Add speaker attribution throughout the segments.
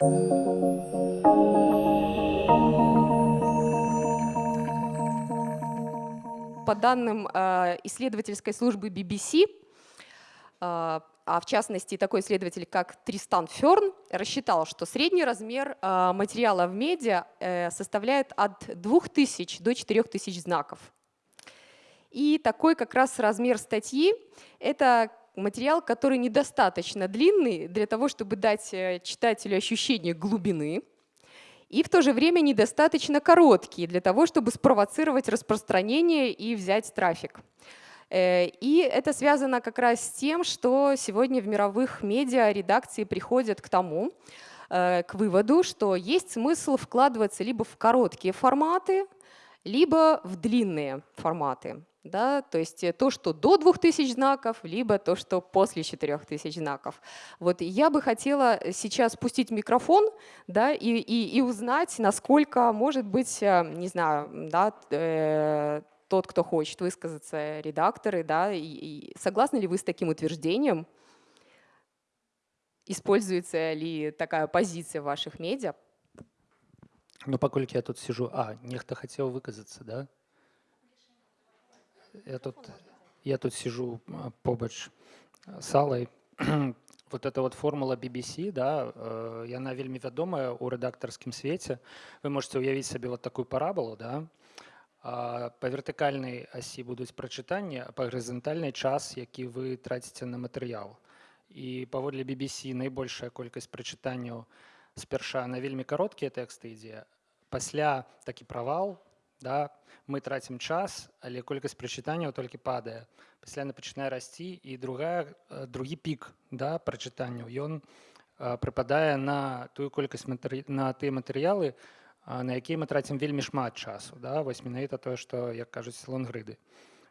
Speaker 1: По данным э, исследовательской службы BBC, э, а в частности такой исследователь, как Тристан Ферн, рассчитал, что средний размер э, материала в медиа составляет от 2000 до 4000 знаков. И такой как раз размер статьи — это материал, который недостаточно длинный для того, чтобы дать читателю ощущение глубины, и в то же время недостаточно короткие для того, чтобы спровоцировать распространение и взять трафик. Э, и это связано как раз с тем, что сегодня в мировых медиа редакции приходят к тому, э, к выводу, что есть смысл вкладываться либо в короткие форматы, либо в длинные форматы. Да, то есть э, то, что до 2000 знаков, либо то, что после 4000 знаков. Вот я бы хотела сейчас спустить микрофон да, и, и, и узнать, насколько, может быть, э, не знаю, да, э, тот, кто хочет высказаться, редакторы, да, и, и согласны ли вы с таким утверждением? Используется ли такая позиция в ваших медиа?
Speaker 2: Ну, паколькі я тут сижу, а нехто хотел выказаться, да? я тут, я тут сижу побач с Аллой. вот эта вот формула BBC, да, э, яна вельмі вядомая ў рэдактарскім свеце. Вы можете уявіць сабе вот такую параболу, да? Па вертыкальнай асі будуць прачытанні, а па гарызантальнай час, які вы траціце на матэрыял. І паводле BBC найбольшая колькасць прачытанняў Спярша на вельмі кароткія тэксты ідзе. Пасля такі правал, да, мы трацім час але колькасць прачытанняў толькі падае. Пасля яна пачынае расці і другая э, другі пік да прачытанняў ён э, прыпадае на тую колькасць матэры... на тыя матэрыялы на якія мы трацім вельмі шмат часу да. Вось менавіта тое што як кажуць лонгрыды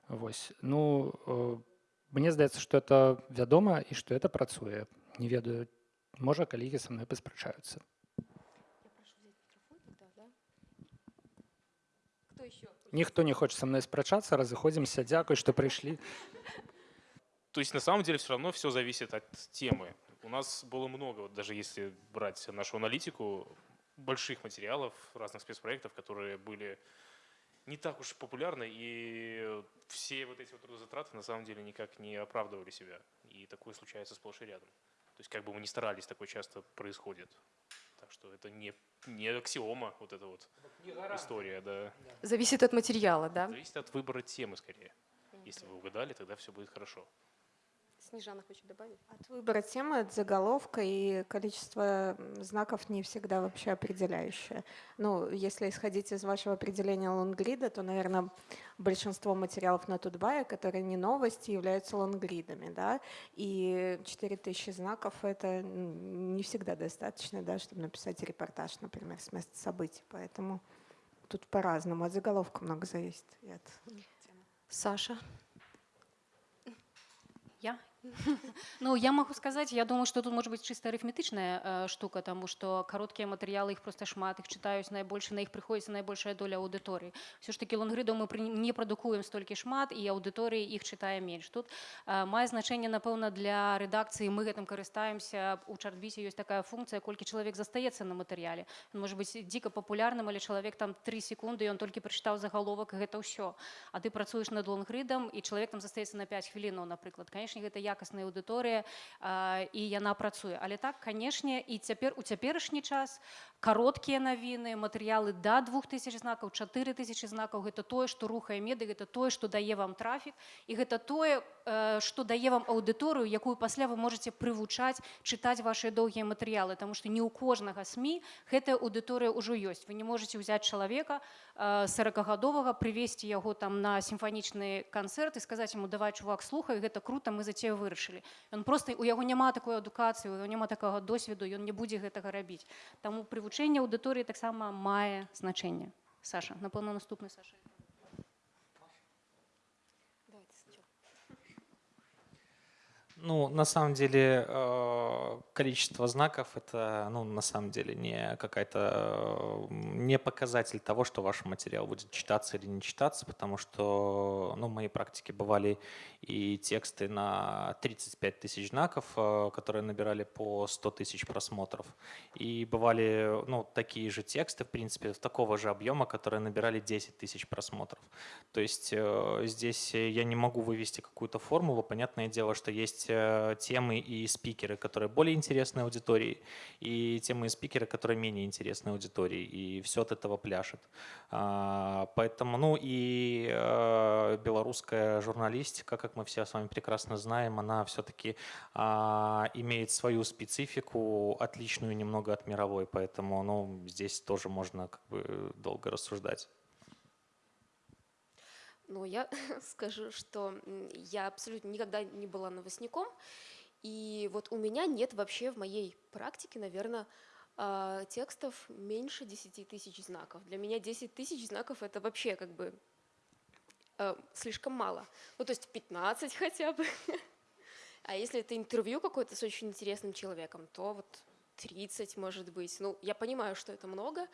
Speaker 2: Вось. Ну э, мне здаецца што это вядома і што это працуе. Не ведаю можа калегі са мной паспрачаюцца Никто не хочет со мной спрачаться, разыходимся. Дякую, что пришли.
Speaker 3: То есть на самом деле все равно все зависит от темы. У нас было много, вот даже если брать нашу аналитику, больших материалов, разных спецпроектов, которые были не так уж популярны, и все вот эти вот трудозатраты на самом деле никак не оправдывали себя. И такое случается сплошь и рядом. То есть как бы мы ни старались, такое часто происходит. Так что это не, не аксиома, вот эта вот история. Да.
Speaker 1: Зависит от материала, да?
Speaker 3: Зависит от выбора темы скорее. Если вы угадали, тогда все будет хорошо.
Speaker 1: Снежана хочет добавить?
Speaker 4: От выбора темы, от заголовка и количество знаков не всегда вообще определяющее. Ну, если исходить из вашего определения лонгрида, то, наверное, большинство материалов на Тутбае, которые не новости, являются лонгридами, да, и 4000 знаков — это не всегда достаточно, да, чтобы написать репортаж, например, с места событий, поэтому тут по-разному, от заголовка много зависит. И от темы.
Speaker 1: Саша?
Speaker 5: Я? Ну, я могу сказать, я думаю, что тут может быть чисто арифметичная э, штука, потому что короткие материалы, их просто шмат, их читаюць найбольш, на их приходится наибольшая доля аудитории. Все ж таки лонгридаў мы не прадукуем столькі шмат, і аўдыторыі іх чытае менш. Тут э, мае значэнне, напэўна, для рэдакцыі мы гэтым карыстаемся. У чартбісе ёсць такая функцыя, колькі чалавек застаецца на матэрыяле. Он может быть дзіка папулярным, але чалавек там 3 секунды, ён толькі прачытаў загаловак, і гэта ўсё. А ты працуеш над лонгридам, і чалавек там застаецца на 5 хвілінаў, напрыклад. Канешне, гэта якасная аўдыторыя і яна працуе але так канешне і цяпер у цяперашні час кароткія навіны матэрыялы да двух тысяч знакаў чатыры тысячи знакаў. Гэта тое што рухае меды гэта тое што дае вам трафік і гэта тое што дае вам аўдыторыю якую пасля вы можете прывучаць чытаць ваши доўгія матэрыялы. Тому что не ў кожнага сМ гэтая аўдыторыя ўжо ёсць. Вы не можете ўзяць чалавека сорокагадовага прывесці яго там на сімфанічны канцэрт і сказаць ему давай чувак слухай гэта круто мы за цябе вырашылі ён просто у яго няма такой адукацыі няма такого досведу ён не будзе гэтага рабіць. Таму прывучэнне аўдыторыі таксама мае значэнне Саша напэўна наступны Саша
Speaker 6: Ну, на самом деле, э, количество знаков – это, ну, на самом деле, не какая-то, э, не показатель того, что ваш материал будет читаться или не читаться, потому что, ну, в моей практике бывали и тексты на 35 тысяч знаков, э, которые набирали по 100 тысяч просмотров, и бывали, ну, такие же тексты, в принципе, такого же объема, которые набирали 10 тысяч просмотров. То есть здесь я не могу вывести какую-то формулу. Понятное дело, что есть темы и спикеры, которые более интересны аудитории, и темы и спикеры, которые менее интересны аудитории, и все от этого пляшет. А, поэтому, ну и э, белорусская журналистика, как мы все с вами прекрасно знаем, она все-таки а, имеет свою специфику, отличную немного от мировой, поэтому ну, здесь тоже можно как бы долго рассуждать.
Speaker 1: Ну, я скажу, что я абсолютно никогда не была новостником, и вот у меня нет вообще в моей практике, наверное, а, текстов меньше 10 тысяч знаков. Для меня 10 тысяч знаков это вообще как бы э, слишком мало. Ну, то есть 15 хотя бы. А если это интервью какое-то с очень интересным человеком, то вот 30 может быть. Ну, я понимаю, что это много,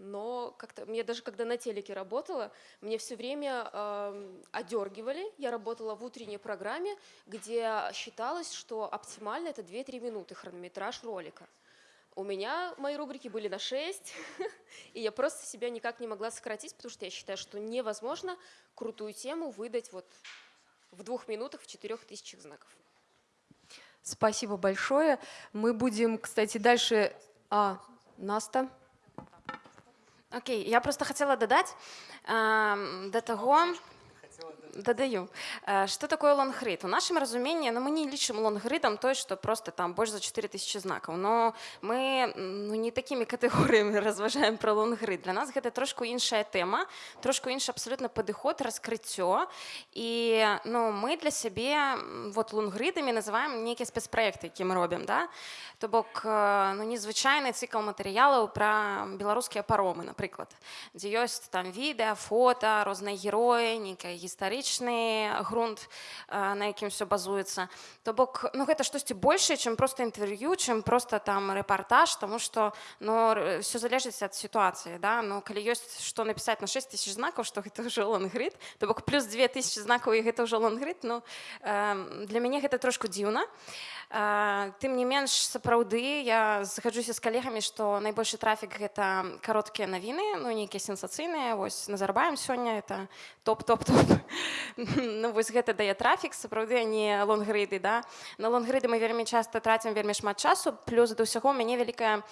Speaker 1: но как-то мне даже когда на телеке работала, мне все время э, одергивали. Я работала в утренней программе, где считалось, что оптимально это 2-3 минуты хронометраж ролика. У меня мои рубрики были на 6, и я просто себя никак не могла сократить, потому что я считаю, что невозможно крутую тему выдать вот в двух минутах в четырех тысячах знаков. Спасибо большое. Мы будем, кстати, дальше... А, Наста.
Speaker 7: Окей, я просто хотела додать э, до того, дадаю. Что такое лонгрид? У нашем разумении, ну, мы не лічым лонгридом той, что просто там больше за 4000 знаков, но мы ну, не такими категориями разважаем про лонгрид. Для нас это трошку іншая тема, трошку іншы абсолютно падыход, раскрыццё. І ну, мы для сябе вот лонгридамі называем нейкія спецпраекты, які мы робім. Да? То бок ну, незвычайны цикл матэрыялаў пра беларускія паромы, напрыклад, дзе ёсць там відэа, фота, розныя героі, нейкая гістарыя гістарычны грунт на якім все базуецца. То бок ну гэта штосьці большее чым просто інтэрв'ю чым просто там рэпартаж тому что но ну, все залежыць ад сітуацыі да? Но калі ёсць што напісаць на 6 тысяч знакаў что гэта ўжо лангрыд то бок плюс 2000 знакаў і гэта ўжо лангрыд ну для мяне гэта трошку дзіўна. Тым не менш сапраўды я згаджуся з калегамі што найбольшы трафік гэта кароткія навіны ну нейкія сенсацыйныя. Вось Назарбаеў сёння это топ топ топ ну вось гэта дае трафік сапраўды не лонгрыды да. На лонгрыды мы вельмі часта трацім вельмі шмат часу плюс да ўсяго мяне вялікая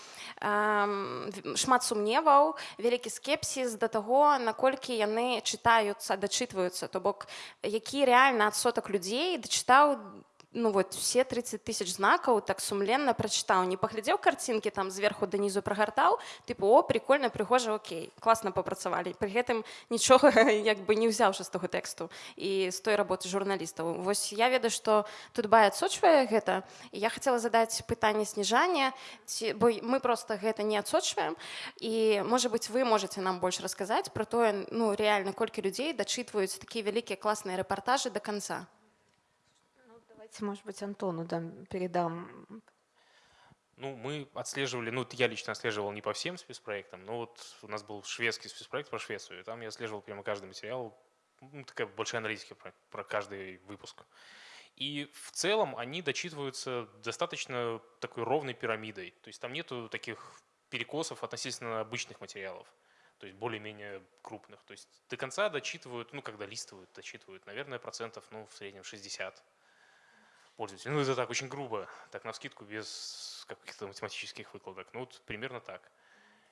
Speaker 7: шмат сумневаў вялікі скепсіс да таго наколькі яны чытаюцца дачытваюцца. То бок які рэальна адсотак людзей дачытаў ну вот все 30 тысяч знакаў так сумленна прачытаў не паглядзеў карцінкі там зверху данізу прагартаў тыпу о прикольно прыгожа Окей класна папрацавалі пры гэтым нічога як бы не ўзяўшы з таго тэксту і з той работы журналістаў Вось я ведаю што тут бай адсочвае гэта я хотела задаць пытанне сніжання ці бо мы просто гэта не адсочваем і можа быть вы можете нам больш расказаць про тое ну реально колькі людзей дачытваюць такія вялікія класныя рэпартажы до конца
Speaker 4: Давайте, может быть, Антону дам, передам.
Speaker 3: Ну, мы отслеживали, ну, я лично отслеживал не по всем спецпроектам, но вот у нас был шведский спецпроект про Швецию, и там я отслеживал прямо каждый материал, ну, такая большая аналитика про, про каждый выпуск. И в целом они дочитываются достаточно такой ровной пирамидой. То есть там нету таких перекосов относительно обычных материалов, то есть более-менее крупных. То есть до конца дочитывают, ну, когда листывают, дочитывают, наверное, процентов, ну, в среднем 60 пользователей. Ну, это так очень грубо, так на скидку, без каких-то математических выкладок. Ну, вот примерно так.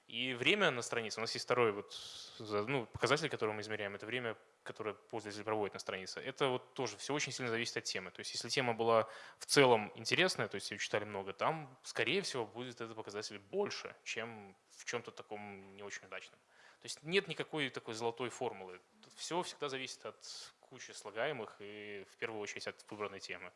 Speaker 3: И время на странице, у нас есть второй вот, ну, показатель, который мы измеряем, это время, которое пользователь проводит на странице. Это вот тоже все очень сильно зависит от темы. То есть если тема была в целом интересная, то есть ее читали много, там, скорее всего, будет этот показатель больше, чем в чем-то таком не очень удачном. То есть нет никакой такой золотой формулы. Тут все всегда зависит от кучи слагаемых и в первую очередь от выбранной темы.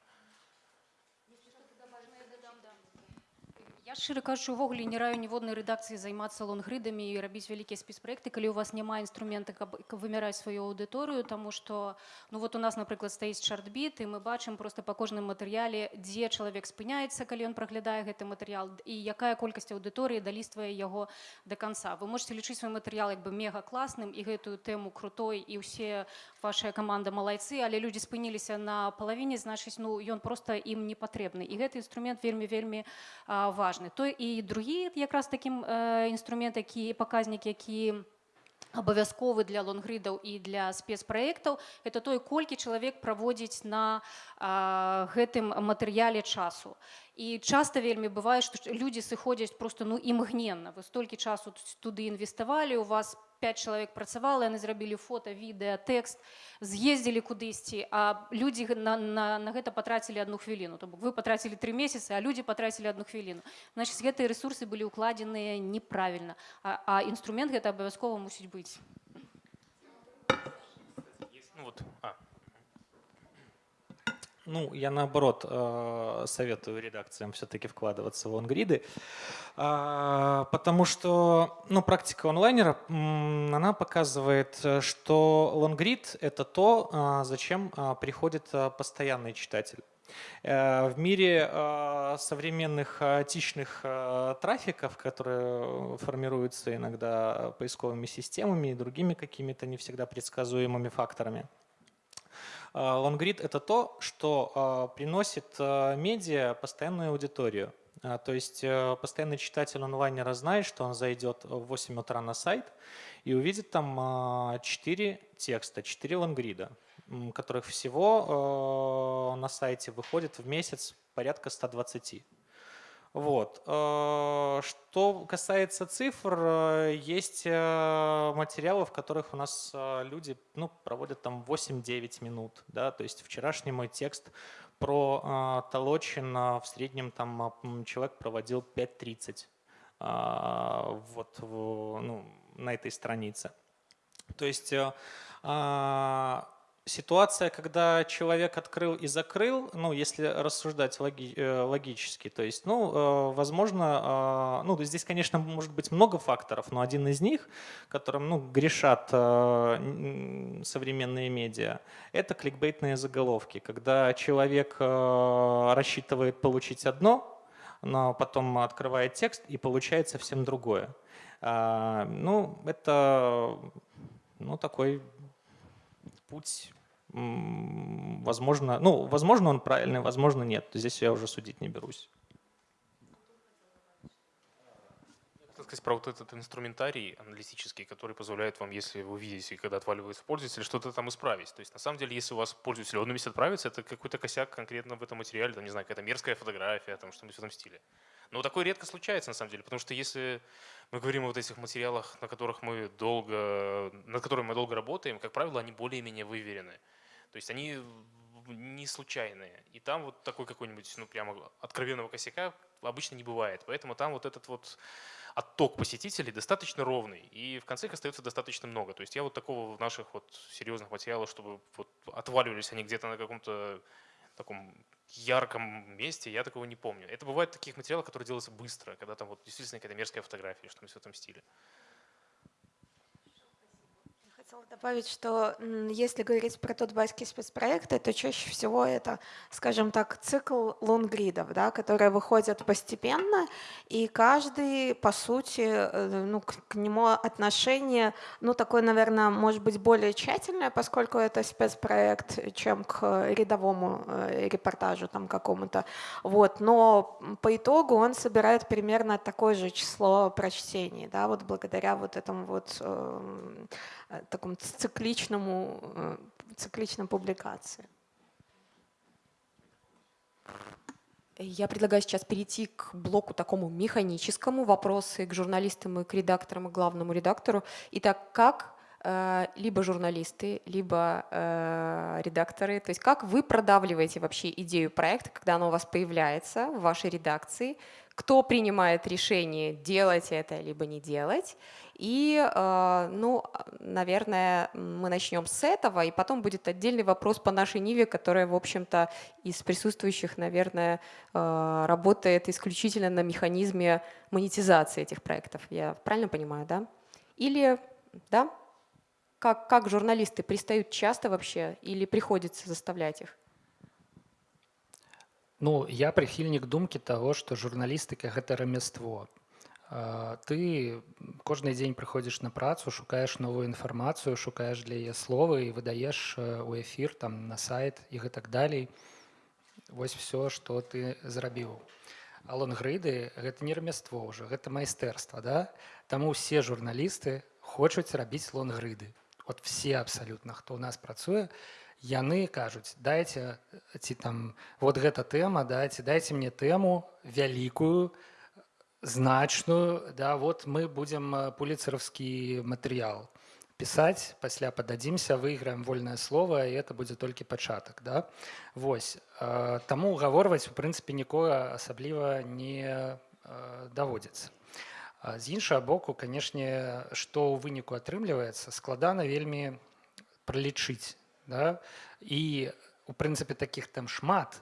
Speaker 5: Я шчыра кажучы увогуле не раю ніводнай рэдакцыі займацца лонгрыдамі і рабіць вялікія спецпраекты калі у вас няма інструмента каб каб вымяраць сваю аўдыторыю тому что ну вот у нас напрыклад стаіць чартбіт і мы бачым просто па кожным матэрыяле дзе чалавек спыняецца калі ён праглядае гэты матэрыял і якая колькасць аўдыторыі даліствае яго до конца вы можете лічыць свой матэрыял як бы мега класным і гэтую тэму крутой і ўсе вашая каманда малайцы але людзі спыніліся на палавіне значыць ну ён просто ім не патрэбны. І гэты інструмент вельмі вельмі важны важны то і другі якраз такім інструмент які паказнік які абавязковы для лонгридаў і для спецпраектаў это той колькі чалавек праводзіць на а, гэтым матэрыяле часу і часта вельмі бывае што людзі сыходзяць просто ну імгненна вы столькі часу туды інвеставалі у вас 5 чалавек працавала яны зрабілі фото відэа тэкст з'ездзілі кудысьці а людзі на, на, на гэта патрацілі одну хвіліну то бок вы патрацілі три месяцы а людзі патрацілі одну хвіліну значит гэтыя ресурсы былі укладзеныя неправільна а, а інструмент гэта абавязкова мусіць быць
Speaker 3: Ну, вот, а,
Speaker 6: Ну, я наоборот э, советую редакциям все-таки вкладываться в лонгриды, а, потому что ну, практика онлайнера, она показывает, что лонгрид – это то, а, зачем а, приходит постоянный читатель. Э, в мире современных хаотичных трафиков, которые формируются иногда поисковыми системами и другими какими-то не всегда предсказуемыми факторами, Лонгрид – это то, что а, приносит а, медиа постоянную аудиторию. А, то есть э, постоянный читатель онлайнера знает, что он зайдет в 8 утра на сайт и увидит там 4 текста, 4 лонгрида, которых всего на сайте выходит в месяц порядка 120. Вот. Э, что касается цифр, э, есть э, материалы, в которых у нас люди ну, проводят там 8-9 минут. Да? То есть вчерашний мой текст про Толочин в среднем там человек проводил 5.30 вот, ну, на этой странице. То есть ситуация, когда человек открыл и закрыл, ну, если рассуждать логи, э, логически, то есть, ну, э, возможно, а, ну, здесь, конечно, может быть много факторов, но один из них, которым, ну, грешат э, современные медиа, это кликбейтные заголовки, когда человек рассчитывает получить одно, но потом открывает текст и получает совсем другое. А, ну, это ну, такой путь, возможно, ну, возможно, он правильный, возможно, нет. Здесь я уже судить не берусь.
Speaker 3: Сказать про вот этот инструментарий аналитический, который позволяет вам, если вы видите, когда отваливается пользователь, что-то там исправить. То есть на самом деле, если у вас пользователь в одном месте это какой-то косяк конкретно в этом материале, там, не знаю, какая-то мерзкая фотография, там что-нибудь в этом стиле. Но такое редко случается на самом деле, потому что если мы говорим о вот этих материалах, на которых мы долго, над которыми мы долго работаем, как правило, они более-менее выверены. То есть они не случайные. И там вот такой какой-нибудь, ну прямо откровенного косяка обычно не бывает. Поэтому там вот этот вот отток посетителей достаточно ровный. И в конце их остается достаточно много. То есть я вот такого в наших вот серьезных материалах, чтобы вот отваливались они где-то на каком-то таком ярком месте, я такого не помню. Это бывает в таких материалах, которые делаются быстро, когда там вот действительно какая-то мерзкая фотография, что-нибудь в этом стиле.
Speaker 4: Хотела добавить, что если говорить про тутбайские спецпроекты, то чаще всего это, скажем так, цикл лонгридов, да, которые выходят постепенно, и каждый, по сути, э, ну, к, к нему отношение, ну, такое, наверное, может быть более тщательное, поскольку это спецпроект, чем к рядовому э, репортажу там какому-то. Вот. Но по итогу он собирает примерно такое же число прочтений, да, вот благодаря вот этому вот эм, Э, такому цикличному, э, цикличной публикации.
Speaker 1: Я предлагаю сейчас перейти к блоку такому механическому, вопросы к журналистам и к редакторам, и главному редактору. Итак, как э, либо журналисты, либо э, редакторы, то есть как вы продавливаете вообще идею проекта, когда она у вас появляется в вашей редакции, кто принимает решение делать это либо не делать. И, э, ну, наверное, мы начнем с этого, и потом будет отдельный вопрос по нашей Ниве, которая, в общем-то, из присутствующих, наверное, э, работает исключительно на механизме монетизации этих проектов. Я правильно понимаю, да? Или, да? Как, как журналисты пристают часто вообще или приходится заставлять их?
Speaker 2: Ну, я прыхільнік думкі таго, што журналістыка гэта рамяство. Ты кожны дзень прыходзіш на працу, шукаеш новую інфармацыю, шукаеш для яе словы і выдаеш у эфір там на сайт і гэтак далей. Вось все, што ты зрабіў. А лонгрыды гэта не рамяство ўжо, гэта майстэрства. Да? Таму ўсе журналісты хочуць рабіць лонгрыды. Вот все абсалютна, хто ў нас працуе, яны кажуць дайце ці там вот гэта тэма дайце дайце мне тэму вялікую значную да вот мы будем пуліцараўскі матэрыял пісаць пасля пададзімся выйграем вольнае слово і это будзе толькі пачатак да Вось таму гаворваць у прынцыпе нікога асабліва не даводзіцца з іншага боку канешне што ў выніку атрымліваецца складана вельмі пралічыць да? і у прынцыпе таких там шмат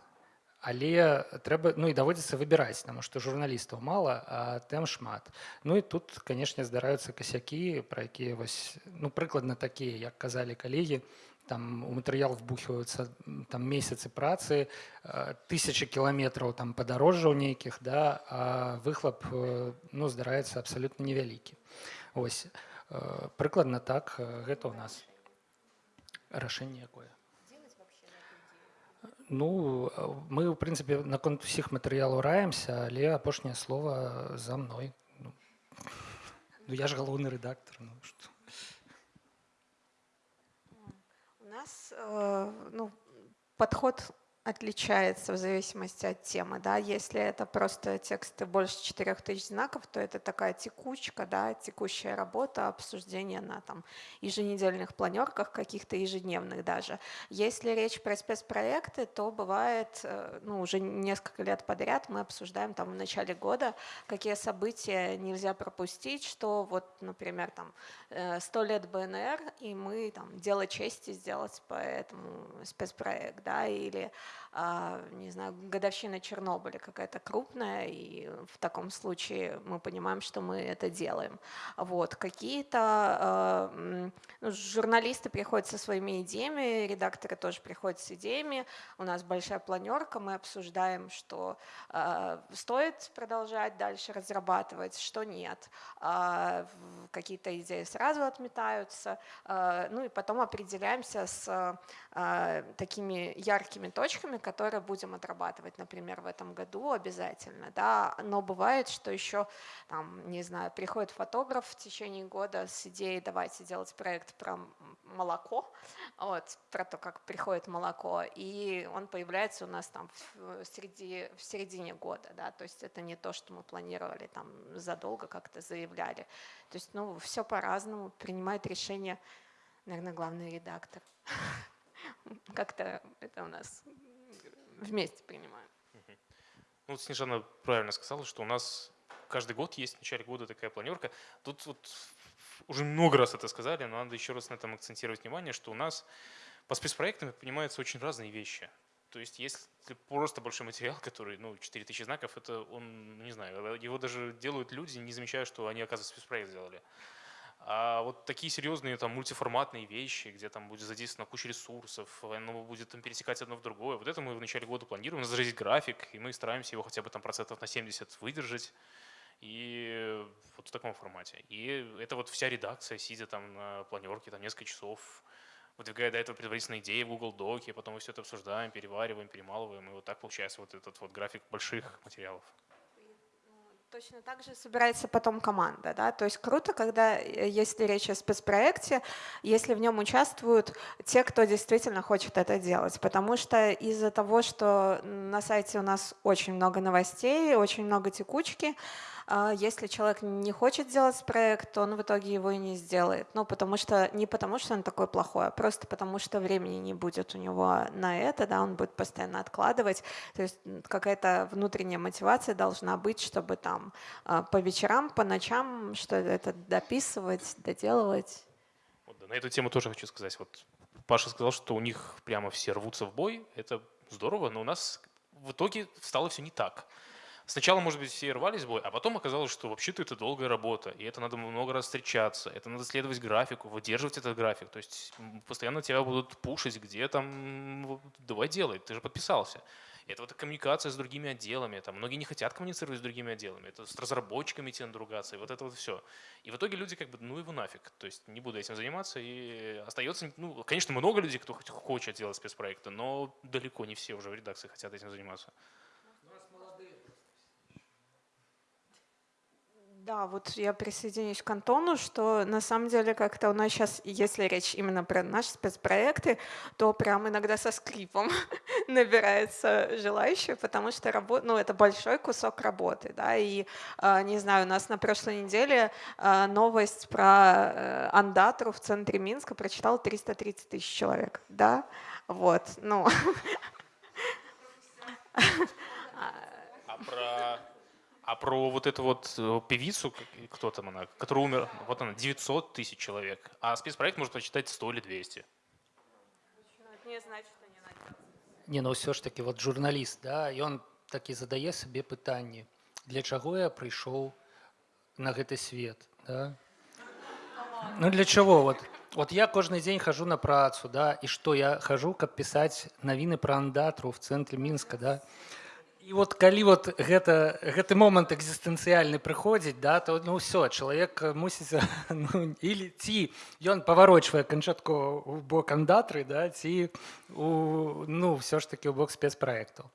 Speaker 2: але трэба ну і даводзіцца выбіраць таму што журналістаў мала а тэм шмат. Ну і тут канешне здараюцца касякі пра якія вось ну прыкладна такія як казалі калегі там у матэрыял вбухваюцца там месяцы працы тысячи кіламетраў там падарожжаў нейкіх да а выхлоп ну здараецца абсалютна невялікі ось прыкладна так гэта ў нас рашэнне якое ну мы ў прынцыпе наконт усіх матэрыялаў раемся але апошняе слово за мной ну, ну я ж галоўны рэдактор ну,
Speaker 4: у нас э, ну, подход отличается в зависимости от темы. Да? Если это просто тексты больше 4000 знаков, то это такая текучка, да, текущая работа, обсуждение на там, еженедельных планерках, каких-то ежедневных даже. Если речь про спецпроекты, то бывает э, ну, уже несколько лет подряд мы обсуждаем там, в начале года, какие события нельзя пропустить, что вот, например, там 100 э, лет БНР, и мы там дело чести сделать по этому спецпроект, да, или не знаю, годовщина Чернобыля какая-то крупная, и в таком случае мы понимаем, что мы это делаем. Вот. Какие-то а, ну, журналисты приходят со своими идеями, редакторы тоже приходят с идеями, у нас большая планерка, мы обсуждаем, что э, стоит продолжать дальше разрабатывать, что нет. Какие-то идеи сразу отметаются, ну и потом определяемся с такими яркими точками, которые будем отрабатывать, например, в этом году обязательно, да, но бывает, что еще, там, не знаю, приходит фотограф в течение года с идеей давайте делать проект про молоко, вот, про то, как приходит молоко, и он появляется у нас там в, среди, в середине года, да, то есть это не то, что мы планировали там задолго как-то заявляли, то есть, ну, все по-разному, принимает решение, наверное, главный редактор. Как-то это у нас вместе принимаем.
Speaker 3: Ну, вот Снежана правильно сказала, что у нас каждый год есть в начале года такая планерка. Тут вот уже много раз это сказали, но надо еще раз на этом акцентировать внимание, что у нас по спецпроектам понимаются очень разные вещи. То есть если просто большой материал, который, ну, 4000 знаков, это он, не знаю, его даже делают люди, не замечая, что они, оказывается, спецпроект сделали. А вот такие серьезные там мультиформатные вещи, где там будет задействована куча ресурсов, оно будет там пересекать одно в другое, вот это мы в начале года планируем, даже график, и мы стараемся его хотя бы там процентов на 70 выдержать. И вот в таком формате. И это вот вся редакция, сидя там на планерке, там несколько часов, выдвигая до этого предварительные идеи в Google Доке, потом мы все это обсуждаем, перевариваем, перемалываем, и вот так получается вот этот вот график больших материалов.
Speaker 4: Точно так же собирается потом команда. Да? То есть круто, когда, э, если речь о спецпроекте, если в нем участвуют те, кто действительно хочет это делать. Потому что из-за того, что на сайте у нас очень много новостей, очень много текучки, Если человек не хочет делать проект, то он в итоге его и не сделает. Ну, потому что не потому, что он такой плохой, а просто потому, что времени не будет у него на это, да, он будет постоянно откладывать. То есть какая-то внутренняя мотивация должна быть, чтобы там а, по вечерам, по ночам что это дописывать, доделывать.
Speaker 3: На эту тему тоже хочу сказать. Вот Паша сказал, что у них прямо все рвутся в бой. Это здорово, но у нас в итоге стало все не так. Сначала, может быть, все рвались в бой, а потом оказалось, что вообще-то это долгая работа, и это надо много раз встречаться, это надо следовать графику, выдерживать этот график. То есть постоянно тебя будут пушить, где там, давай делай, ты же подписался. Это вот коммуникация с другими отделами. Там многие не хотят коммуницировать с другими отделами. Это с разработчиками идти надругаться. И вот это вот все. И в итоге люди как бы, ну его нафиг. То есть не буду этим заниматься. И остается, ну, конечно, много людей, кто хочет делать спецпроекты, но далеко не все уже в редакции хотят этим заниматься.
Speaker 4: Да, вот я присоединюсь к Антону, что на самом деле как-то у нас сейчас, если речь именно про наши спецпроекты, то прям иногда со скрипом набирается желающие, потому что работа, ну, это большой кусок работы, да, и, а, не знаю, у нас на прошлой неделе а, новость про э, Андатру в центре Минска прочитал 330 тысяч человек, да, вот, ну.
Speaker 3: А про а про вот эту вот э, певицу, кто там она, которая умер, вот она, 900 тысяч человек. А спецпроект может прочитать 100 или 200.
Speaker 4: Не значит, что не надо.
Speaker 2: Не, ну все ж таки вот журналіст, да, ён такі задае сабе пытанне, для чаго я прыйшоў на гэты свет, да? Ну для чего вот? Вот я кожны дзень хожу на працу, да, і што я хожу, каб пісаць навіны пра андатру в цэнтры мінска, да? І вот калі вот гэта, гэты момант экзістэнцыяльны прыходзіць да то ну ўсё чалавек мусіць ну, или ці ён паварочвае канчаткова у бок андатры да ці у, ну все ж таки у бок спецпраекту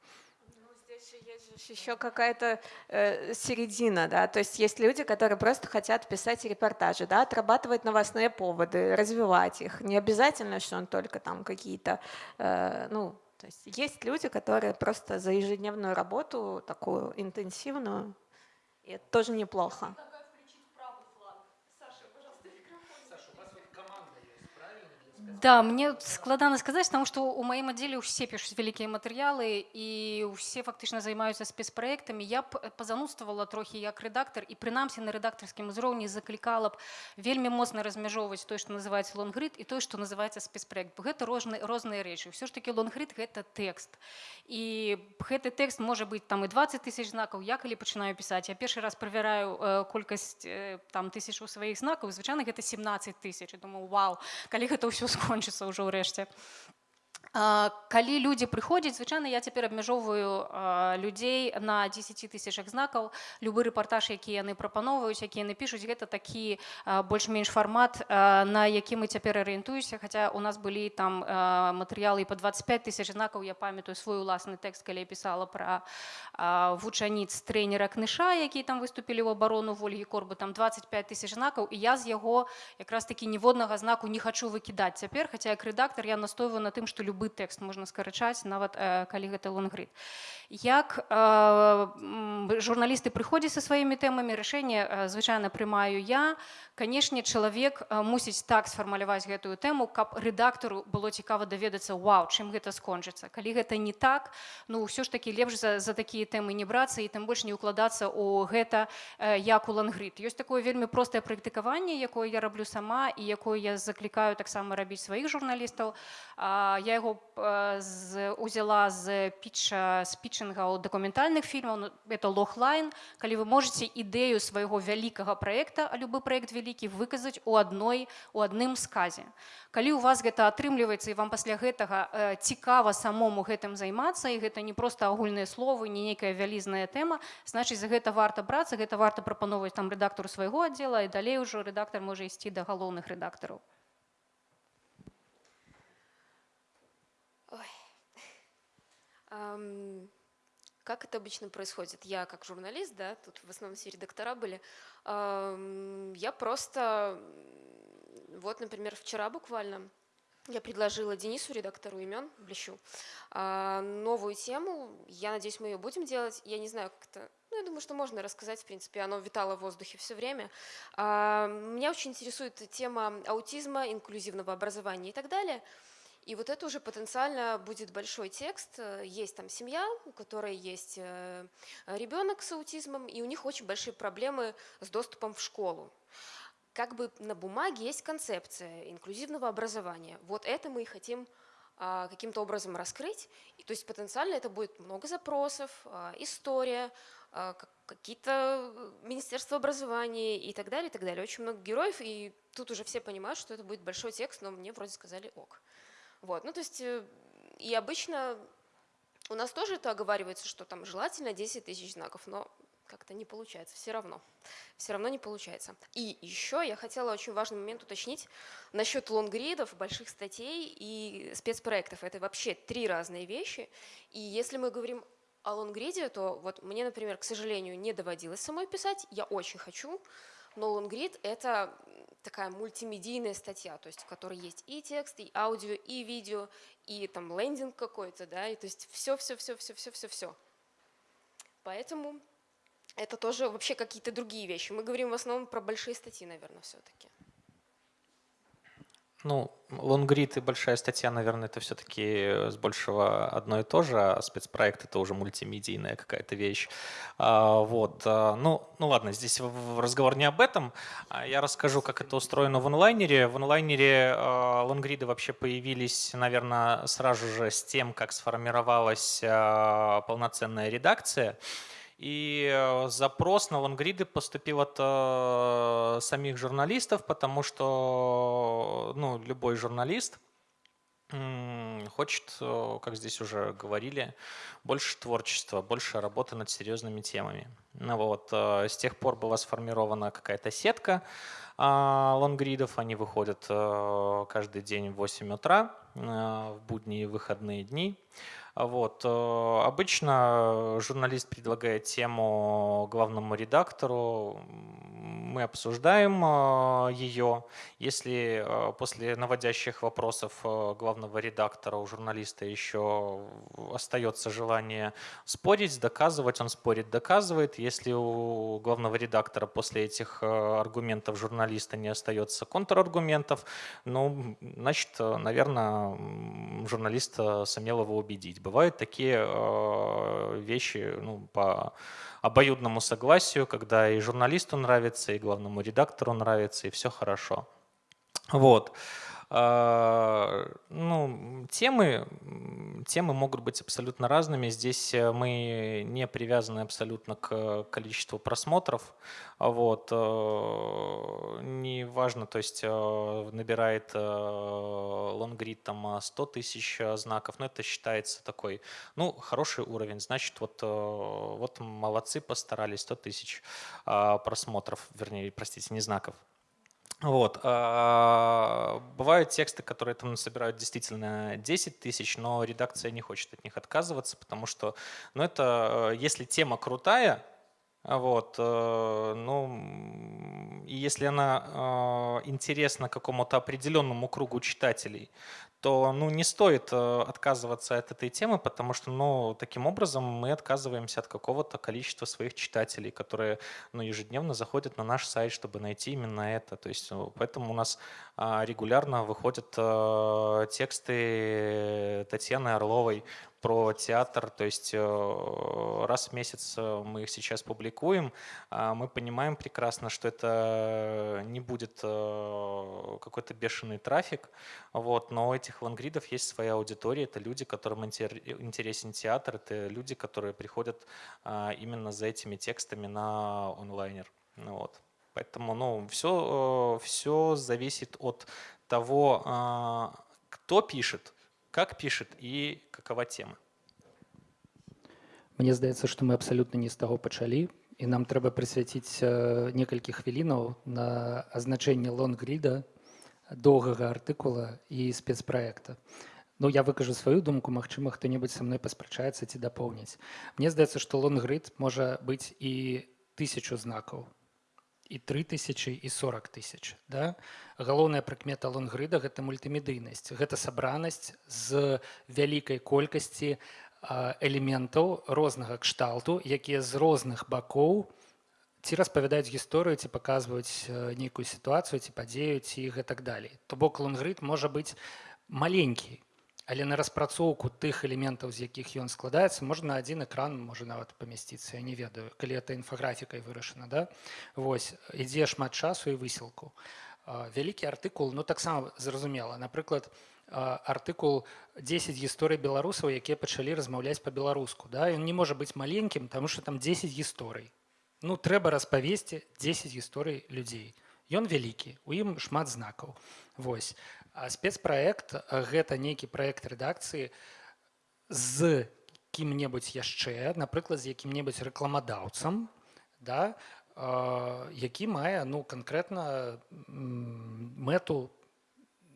Speaker 4: еще какая-то э, середина, да, то есть есть люди, которые просто хотят писать репортажи, да, отрабатывать новостные поводы, развивать их. Не обязательно, что он только там какие-то, э, ну, то есть есть люди, которые просто за ежедневную работу, такую интенсивную, и это тоже неплохо.
Speaker 5: Да, мне складана сказаць, таму што ў маім аддзеле ўсе пішуць вялікія матэрыялы і ўсе фактычна займаюцца спецпраектамі. Я б пазануствавала трохі як рэдактар і прынамсі на рэдактарскім узроўні заклікала б вельмі моцна размяжоўваць той, што называецца лонгрид і той, што называецца спецпраект. Гэта розны, розныя рэчы. Усё ж такі лонгрид гэта тэкст. І гэты тэкст можа быць там і 20 тысяч знакаў. Я калі пачынаю пісаць, я першы раз правяраю э, колькасць э, там тысячу сваіх знакаў, звычайна гэта 17 тысяч. думаю, вау, калі гэта ўсё скончыцца ўжо ўрэшце Калі людзі прыходзяць звычайна я цяпер абмяжоўваю людзей на 10 тысячах знакаў любы рэпартаж які яны прапаноўваюць які яны пішуць гэта такі больш-менш фармат на які мы цяпер арыентуюся хаця у нас былі там матэрыялы по 25 тысяч знакаў я памятаю свой уласны тэкст калі я пісала пра вучаніц трэнера кныша які там выступілі ў абарону ольгі корбы там 25 тысяч знакаў і я з яго якраз такі ніводнага знаку не хачу выкідаць цяпер хаця як рэдактор я настойваю на тым што любы любы тэкст можна скарачаць нават э, калі гэта лонгрид. Як э, журналісты прыходзяць са сваімі тэмамі рашэнне э, звычайна прымаю я. Канешне чалавек мусіць так сфармаляваць гэтую тэму каб рэдактару было цікава даведацца вау чым гэта скончыцца? Калі гэта не так ну ўсё ж такі лепш за, за такія тэмы не брацца і тым больш не ўкладацца у гэта як у лангрид ёсць такое вельмі простае практыкаванне якое я раблю сама і якое я заклікаю таксама рабіць сваіх журналістаў. Я яго узяла з піча з пітчынгаў дакументальных фільмаў ну, это лохлайн калі вы можете ідэю свайго вялікага проекта а любы проект вялікі выказаць у адной у адным сказе калі у вас гэта атрымліваецца і вам пасля гэтага э, цікава самому гэтым займацца і гэта не просто агульныя словы не нейкая вялізная тэма значыць за гэта варта брацца гэта варта прапановваць там рэдактару свайго аддзела і далей ужо рэдактор можа ісці да галоўных рэдактараў
Speaker 8: Как это обычно происходит? Я как журналист, да, тут в основном все редактора были, я просто, вот, например, вчера буквально я предложила Денису, редактору имен, Блещу, новую тему. Я надеюсь, мы ее будем делать. Я не знаю, как это Ну, я думаю, что можно рассказать, в принципе, оно витало в воздухе все время. А, Меня очень интересует тема аутизма, инклюзивного образования и так далее. И вот это уже потенциально будет большой текст. Есть там семья, у которой есть э, ребенок с аутизмом, и у них очень большие проблемы с доступом в школу. Как бы на бумаге есть концепция инклюзивного образования. Вот это мы и хотим а, каким-то образом раскрыть. И, то есть потенциально это будет много запросов, а, история, а, какие-то э, министерства образования и так далее, и так далее. Очень много героев, и тут уже все понимают, что это будет большой текст, но мне вроде сказали ок. Вот, ну то есть, э, и обычно у нас тоже это оговаривается, что там желательно 10 тысяч знаков, но как-то не получается, все равно. Все равно не получается. И еще я хотела очень важный момент уточнить насчет лонгридов, больших статей и спецпроектов. Это вообще три разные вещи. И если мы говорим о лонгриде, то вот мне, например, к сожалению, не доводилось самой писать, я очень хочу, но лонгрид — это такая мультимедийная статья, то есть в которой есть и текст, и аудио, и видео, и там лендинг какой-то, да, и то есть все-все-все-все-все-все-все. Поэтому это тоже вообще какие-то другие вещи. Мы говорим в основном про большие статьи, наверное, все-таки.
Speaker 6: Ну, лонгрид и большая статья, наверное, это все-таки с большего одно и то же, а спецпроект это уже мультимедийная какая-то вещь. А, вот, а, ну, ну ладно, здесь разговор не об этом. А я расскажу, как это устроено в онлайнере. В онлайнере а, лонгриды вообще появились, наверное, сразу же с тем, как сформировалась полноценная редакция. И э, запрос на лонгриды поступил от э, самих журналистов, потому что ну, любой журналист хочет, э, как здесь уже говорили, больше творчества, больше работы над серьезными темами. Ну вот, э, с тех пор была сформирована какая-то сетка а, лонгридов. Они выходят каждый день в 8 утра в будние и выходные дни. Вот. Э, обычно журналист предлагает тему главному редактору, мы обсуждаем э, ее. Если э, после наводящих вопросов главного редактора у журналиста еще остается желание спорить, доказывать, он спорит, доказывает. Если у главного редактора после этих аргументов журналиста не остается контраргументов, ну, значит, наверное, журналист сумел его убедить. Бывают такие вещи ну, по обоюдному согласию, когда и журналисту нравится, и главному редактору нравится, и все хорошо. Вот. А, ну, темы, темы могут быть абсолютно разными. Здесь э, мы не привязаны абсолютно к количеству просмотров. Вот. Э, не важно, то есть э, набирает лонгрид там 100 тысяч знаков, но это считается такой, ну, хороший уровень. Значит, вот, вот молодцы, постарались, 100 тысяч просмотров, вернее, простите, не знаков. Вот. А, бывают тексты, которые там собирают действительно 10 тысяч, но редакция не хочет от них отказываться, потому что, ну это, э, если тема крутая, вот, э, ну, и если она э, интересна какому-то определенному кругу читателей, то ну, не стоит э, отказываться от этой темы, потому что ну, таким образом мы отказываемся от какого-то количества своих читателей, которые ну, ежедневно заходят на наш сайт, чтобы найти именно это. То есть, ну, поэтому у нас а, регулярно выходят э, тексты Татьяны Орловой про театр, то есть э, раз в месяц э, мы их сейчас публикуем, а мы понимаем прекрасно, что это не будет э, какой-то бешеный трафик, вот, но у этих лонгридов есть своя аудитория, это люди, которым интересен театр, это люди, которые приходят а, именно за этими текстами на онлайнер. Ну вот. Поэтому ну, все, все зависит от того, а, кто пишет, как пишет і какова тема
Speaker 2: Мне здаецца што мы абсалютна не з таго пачалі і нам трэба прысвяціць некалькі хвілінаў на азначэнне лонгріда доўгага артыкула і спецпраекта Ну я выкажу сваю думку Мачыма хто-небудзь са мной паспрачаецца ці дапоўніць Мне здаецца што лонгрид можа быць і тысячу знакаў і 3 тысячи і 40 тысяч да? галоўная прыкмета лонгрыда гэта мультымедыйнасць гэта сабранасць з вялікай колькасці элементаў рознага кшталту якія з розных бакоў ці распавядаюць гісторыю ці паказваюць нейкую сітуацыю ці падзею ці гэтак далей то бок лонгрид можа быць маленькі але на распрацоўку тых элементаў з якіх ён складаецца можна адзін экран можа нават памясціцца я не ведаю калі это інфаграфікай вырашана да? Вось ідзе шмат часу і высілку вялікі артыкул ну таксама зразумела напрыклад артыкул 10 гісторый беларусаў якія пачалі размаўляць па-беларуску да? Ён не можа быць маленькім таму что там 10 гісторый ну трэба распавесці 10 гісторый людзей ён вялікі у ім шмат знакаў восьось а спецпраект гэта нейкі праект рэдакцыі з кім-небудзь яшчэ напрыклад з якім-небудзь рэкламадаўцам да які мае ну канкрэтна мэту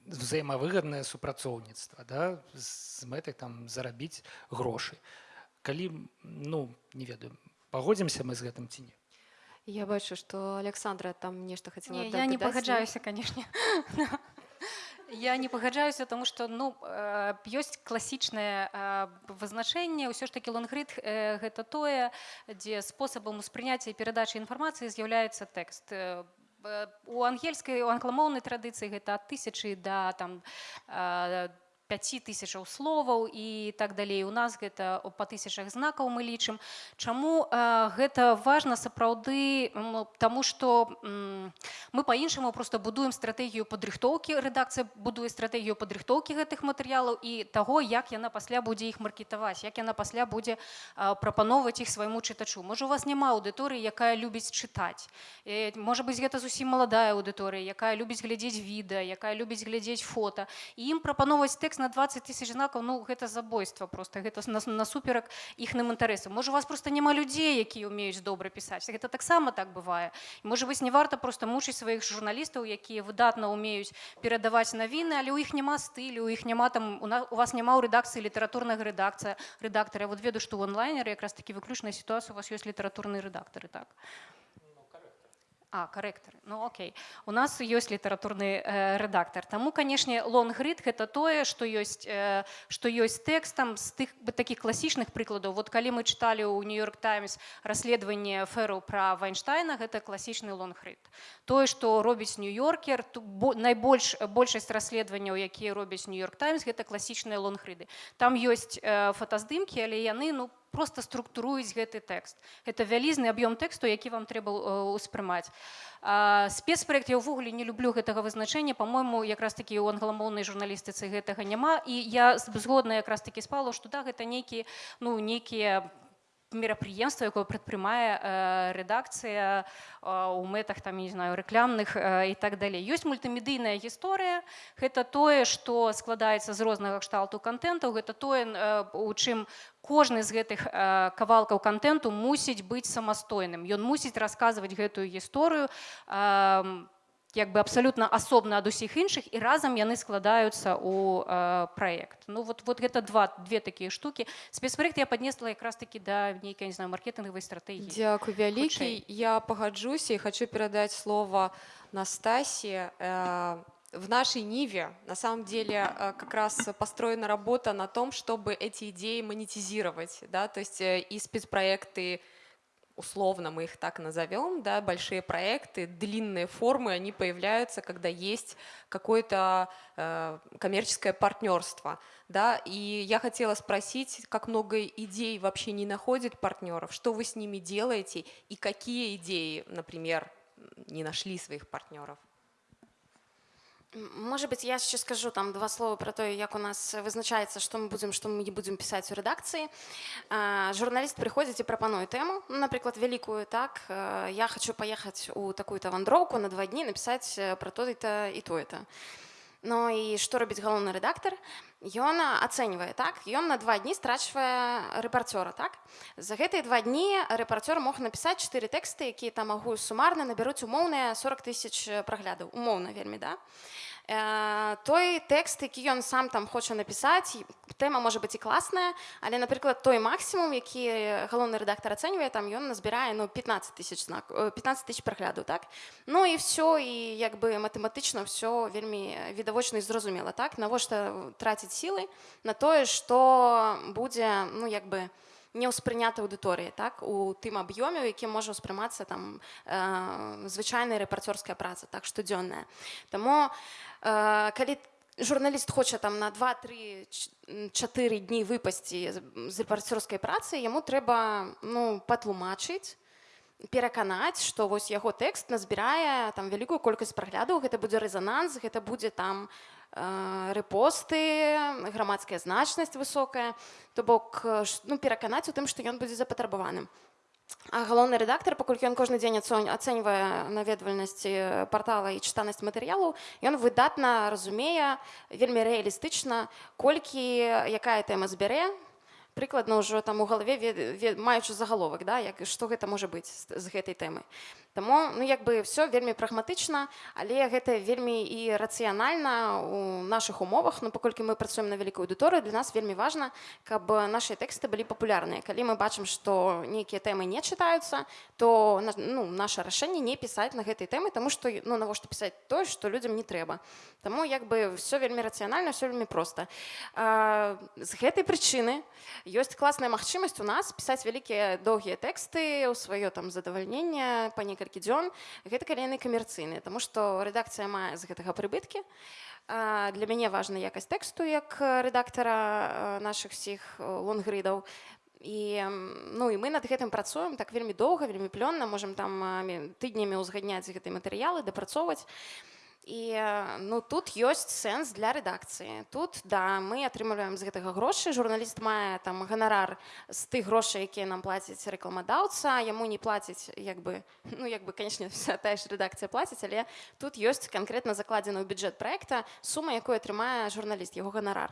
Speaker 2: взаемавыгаднае супрацоўніцтва да з мэтай там зарабіць грошы. Калі ну не ведаю пагодзімся мы з гэтым ці не?
Speaker 1: Я бачу, што Александра там нешта хацела
Speaker 5: Не, я не пагаджаюся, канешне. Я не пагаджаюся, тому што ну, ёсць класічнае вызначэнне, ўсё ж такі лонгрид гэта тое, дзе спосабам успрыняцця і перадачы інфармацыі з'яўляецца тэкст. У ангельскай у англамоўнай традыцыі гэта ад тысячы да там 5 тысячаў словаў і так далей. У нас гэта па тысячах знакаў мы лічым. Чаму э, гэта важна сапраўды? Тому что мы по-іншаму просто будуем стратэгію падрыхтоўкі рэдакцыя будуе стратэгію падрыхтоўкі гэтых матэрыялаў і таго як яна пасля будзе іх маркетаваць як яна пасля будзе прапаноўваць іх свайму чытачу. Можа у вас няма аўдыторыі якая любіць чытаць. Э, можа быць гэта зусім маладая аўдыторыя якая любіць глядзець відэа якая любіць глядзець фото і ім прапаноўваць тэкст на 20 тысяч знакаў ну гэта забойства просто гэта насуперак іхным інтарэсам можа у вас просто няма людзей якія умеюць добра пісаць гэта таксама так бывае можа быць не варта просто мучыць сваіх журналістаў якія выдатна умеюць перадаваць навіны але у іх няма стылю у іх няма там у, нас, у вас няма ў рэдакцыі літаратурнага рэдакцыя рэдактара вот веду што ў онлайнеры якраз такі выключная сітуацыя у вас ёсць літаратурныя рэдактары так А, Карэктары. Ну окей. У нас ёсць літаратурны э, рэдактар. Таму, канешне, лонгрид гэта тое, што ёсць, э, што ёсць тэкстам з тых бы такіх класічных прыкладаў. Вот калі мы чыталі ў Нью-Йорк Таймс расследаванне феру пра Вайнштайна, гэта класічны лонгрид. Тое, што робіць Нью-Йоркер, найбольш большасць расследаванняў, якія робяць Нью-Йорк Таймс, гэта класічныя лонгрыды. Там ёсць э, фотаздымкі, але яны ну, просто структуруюць гэты тэкст. Это вялізны аб'ём тэксту які вам трэба ўспрымаць спецпраект я ўвогуле не люблю гэтага вызначэння. По-мойму якраз такі у англамоўнай журналістыцы гэтага няма. І я згодна якраз такі спала што да гэта нейкі ну нейкія мерапрыемства якое прадпрымае э, рэдакцыя у мэтах там не знаю рэклямных і так далей ёсць мультымедыйная гісторыя гэта тое што складаецца з рознага кшталту контентаў гэта тое у чым кожны з гэтых кавалкаў контенту мусіць быць самастойным. Ён мусіць расказваць гэтую гісторыю по як бы абсалютна асобна ад усіх іншых і разам яны складаюцца ў э, праект ну вот вот гэта два две такія штукі спецпраект я поднесла якраз таки да нейкай не знаю маркетынгавай стратегії
Speaker 1: дзякую вялікі я пагаджуся і хочу перадаць слово настасі э, в нашей Ниве на самом деле э, как раз построена работа на том, чтобы эти идеи монетизировать, да, то есть э, и спецпроекты, условно мы их так назовем, да, большие проекты, длинные формы, они появляются, когда есть какое-то э, коммерческое партнерство. Да, и я хотела спросить, как много идей вообще не находит партнеров, что вы с ними делаете и какие идеи, например, не нашли своих партнеров?
Speaker 7: Может быть, я еще скажу там два слова про то, как у нас вызначаецца, что мы будем, что мы не будем писать в редакции. Журналист приходит и прапануе тему, ну, например, великую, так, я хочу поехать у такую-то вандроўку на два дні написать про то-то и то-то. Ну і што робіць галоўны рэдактар Ён ацэньвае так? Ён на два дні страчвае рэпарцёра так? За гэтыя два дні рэпарцёр мог напісаць чатыры тэксты якія там магу сумарна набяруць умоўныя 40 тысяч праглядаў. Умоўна вельмі да той тэкст які ён сам там хоча напісаць тэма можа быць і класная але напрыклад той максімум які галоўны рэдактор ацэньвае там ён назбірае ну 15 тысяч знак 15 тысяч прагляду так? Ну і все і як бы матэматычна все вельмі відавочна і зразумела так? Навошта траціць сілы на тое што будзе ну як бы не не ўспрынята аўдыторыі так у тым аб'ёме які можа ўспрымацца там э, звычайная рэпарцёрская праца так штодзённая Таму э, калі журналіст хоча там на два-три чатыры дні выпасці з рэпарцёрскай працы яму трэба ну патлумачыць пераканаць што вось яго тэкст назбірае там вялікую колькасць праглядаў гэта будзе рэзананс гэта будзе там рэпосты грамадская значнасць высокая. То бок ну пераканаць у тым што ён будзе запатрабаваным. А галоўны рэдактор паколькі ён кожны дзень ацэньвае наведвальнасці партала і чытанасць матэрыялаў ён выдатна разумее вельмі рэалістычна колькі якая тэма збярэ прыкладна ўжо там у галаве маючы загаловак да як што гэта можа быць з гэтай тэмы Таму ну як бы все вельмі прагматычна але гэта вельмі і рацыянальна у наших умовах. Ну паколькі мы працуем на вялікую аўдыторыю для нас вельмі важна каб наши тэксты былі папулярныя. Калі мы бачым што нейкія тэмы не чытаюцца то ну, наше рашэнне не пісаць на гэтай тэмы тому что ну навошта пісаць тое што людзям не трэба. Таму як бы все вельмі рацыянальна все вельмі проста. А, з гэтай прычыны ёсць класная магчымасць у нас пісаць вялікія доўгія тэксты ў сваё там задавальненне па некалькі дзён гэта калі яны камерцыйныя тому што рэдакцыя мае з гэтага прыбыткі. Для мяне важна якасць тэксту як рэдактара наших всіх лонгридаў і ну і мы над гэтым працуем так вельмі доўга вельмі плённа можемм там тыднямі ўзгадняць гэтай матэрыялы дапрацоўваць. і ну тут ёсць сэнс для рэдакцыі. Тут да мы атрымліваем з гэтага грошы. Журналіст мае там ганарар з тых грошай якія нам плацяць рэкламадаўца. Яму не плацяць як бы ну як бы канечне тая ж рэдакцыя плаціць але тут ёсць канкрэтна закладзена ў бюджэт проекта сума якой атрымае журналіст яго ганарар.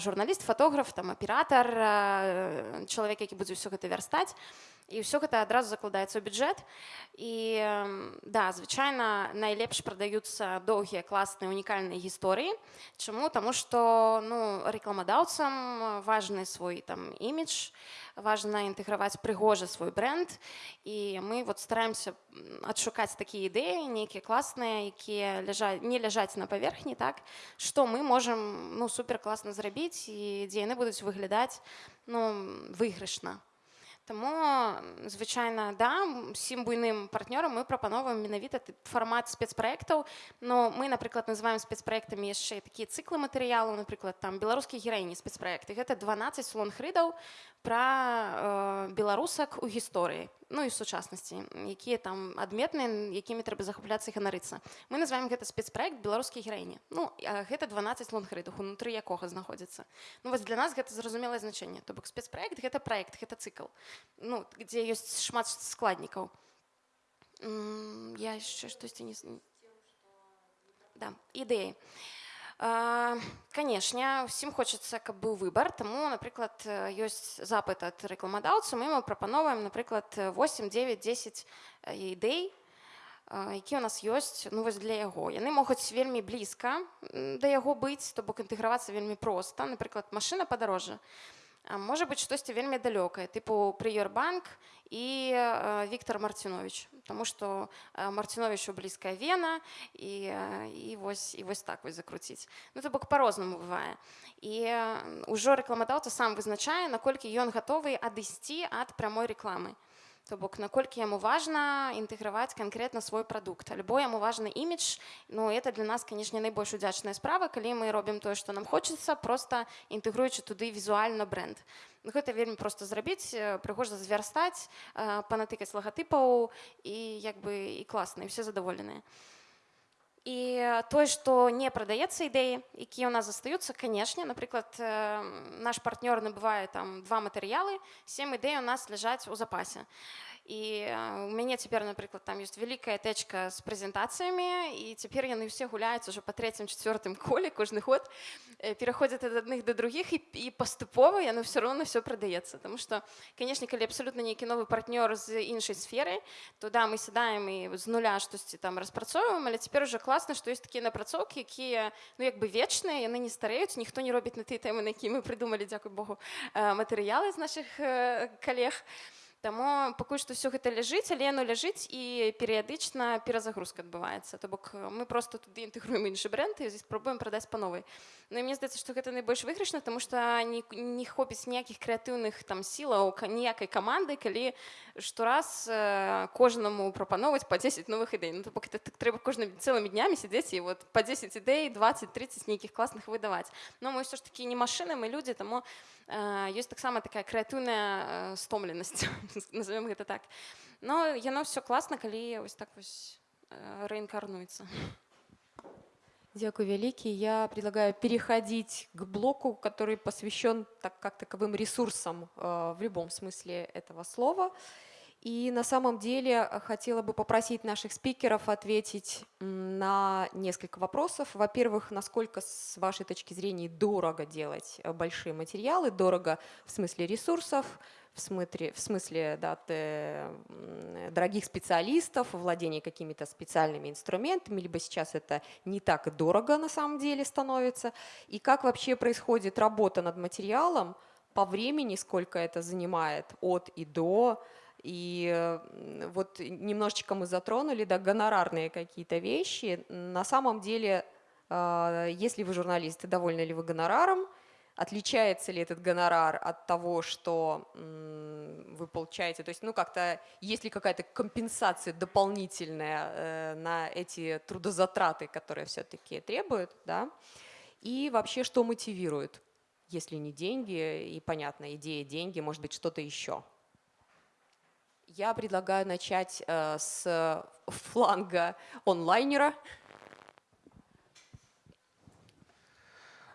Speaker 7: Журналіст фотограф там аператор чалавек які будзе ўсё гэта вярстаць і ўсё гэта адразу закладаецца ў бюджэт і да звычайна найлепш прадаюцца доўгія класныя унікальныя гісторыі чаму таму што ну рэкламадаўцам важны свой там імідж важна інтэграваць прыгожа свой бренд. І мы вот стараемся адшукаць такія ідэі нейкія класныя якія ляжаць не ляжаць на паверхні так што мы можам ну супер класна зрабіць і дзе яны будуць выглядаць ну выйгрышна Таму звычайна да усім буйным партнёрам мы прапановваем менавіта фармат спецпраектаў но мы напрыклад называем спецпраектамі яшчэ такія цыклы матэрыялаў напрыклад там беларускія гераіні спецпраекты гэта 12 слон хрыдаў пра э, беларусак у гісторыі ну і сучаснасці якія там адметныя якімі трэба захапляцца і ганарыцца мы называем гэта спецпраект беларускія гераіні ну гэта 12 лонгрыдах унутры якога знаходзіцца. Ну вось для нас гэта зразумелае значэнне то бок спецпраект гэта проект гэта цыкл ну дзе ёсць шмат складнікаў. Я яшчэ штосьці не да ідэі. а канешне усім хочацца каб быў выбар таму напрыклад ёсць запыт ад рэкламадаўцу мы мы прапановваем напрыклад 8 9 10 ідэй які у нас ёсць ну вось для яго яны могуць вельмі блізка да яго быць то бок інтэгравацца вельмі проста напрыклад машына падарожжа можа быць штосьці вельмі далёкае тыпу прыёрбанк і Віктор Марцінович Таму што марціновичу блізкая вена і, і вось і вось так вось закруціць Ну то бок по-рознаму бывае і ўжо рэкламадаўца сам вызначае наколькі ён гатовы адысці ад прамой рэкламы То бок наколькі яму важна інтэграваць канкрэтна свой прадукт альбо яму важны імідж Ну это для нас канешне найбольш удзячная справа калі мы робім тое што нам хочацца просто інтэгруючы туды візуальна бренд гэта вельмі просто зрабіць прыгожа звярстаць панатыкаць лагатыпаў і як бы і класна і все задаволеныя і тое што не прадаецца ідэі якія ў нас застаюцца канешне напрыклад наш партнёр набывае там два матэрыялы сем ідэй у нас ляжаць у запасе І у мяне цяпер напрыклад там ёсць вялікая тэчка з прэзентацыямі і цяпер яны ўсе гуляюць уже па трэцім чацвёртым коле кожны год пераходзяць ад адных да другіх і, і паступова яны ўсё роўна все прадаецца Таму што канешне калі абсалютна нейкі новы партнёр з іншай сферы то да мы сядаем і з нуля штосьці там распрацоўваем але цяпер уже класна што ёсць такія напрацоўкі якія ну як бы вечныя яны не стареюць ніхто не робіць на тыя тэмы на які мы прыдумалі дзякуй Богу матэрыялы з наших калег і Таму пакуль што ўсё гэта ляжыць, але яно ляжыць і перыядычна перазагрузка адбываецца. То бок мы просто туды інтэгруем іншы бренд і спробуем прадаць па новай. Ну і мне здаецца, што гэта найбольш выйгрышна, таму што не, не хопіць ніякіх крэатыўных там сілаў ніякай каманды, калі штораз э, кожнаму прапановаць па 10 новых ідэй. Ну, бок, так, трэба кожнымі цэлымі днямі сядзець і вот па 10 ідэй 20-30 нейкіх класных выдаваць. Но мы ўсё ж такі не машыны, мы людзі, таму ёсць таксама такая крэатыўная стомленасць назовем гэта так но яно все класна калі вось так вось рэінкарнуецца
Speaker 1: Дякую вялікі я предлагаю переходить к блоку который посвящен так как таковым ресурсам в любом смысле этого слова и на самом деле э, хотела бы попросить наших спикеров ответить на несколько вопросов. Во-первых, насколько с вашей точки зрения дорого делать э, большие материалы, дорого в смысле ресурсов, в смысле, в смысле да, дорогих специалистов, владения какими-то специальными инструментами, либо сейчас это не так дорого на самом деле становится. И как вообще происходит работа над материалом по времени, сколько это занимает от и до, и вот немножечко мы затронули, да, гонорарные какие-то вещи. На самом деле, а, если вы журналисты, довольны ли вы гонораром, отличается ли этот гонорар от того, что вы получаете, то есть, ну, как-то, есть ли какая-то компенсация дополнительная э, на эти трудозатраты, которые все-таки требуют, да, и вообще, что мотивирует, если не деньги, и, понятно, идея деньги, может быть, что-то еще. Я предлагаю начать э, с фланга онлайнера.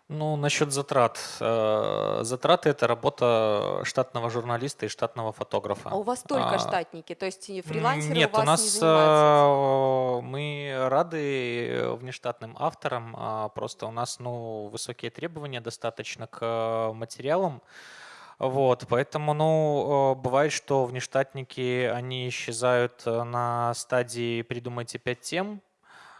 Speaker 6: Ну, насчет затрат. Э, затраты – это работа штатного журналиста и штатного фотографа.
Speaker 1: А у вас только а, штатники, то есть фрилансеры
Speaker 6: Нет,
Speaker 1: у вас
Speaker 6: у нас
Speaker 1: не занимаются?
Speaker 6: Э, мы рады внештатным авторам, а просто у нас ну, высокие требования достаточно к материалам. Вот, поэтому, ну, э, бывает, что внештатники, они исчезают э, на стадии «придумайте пять тем»,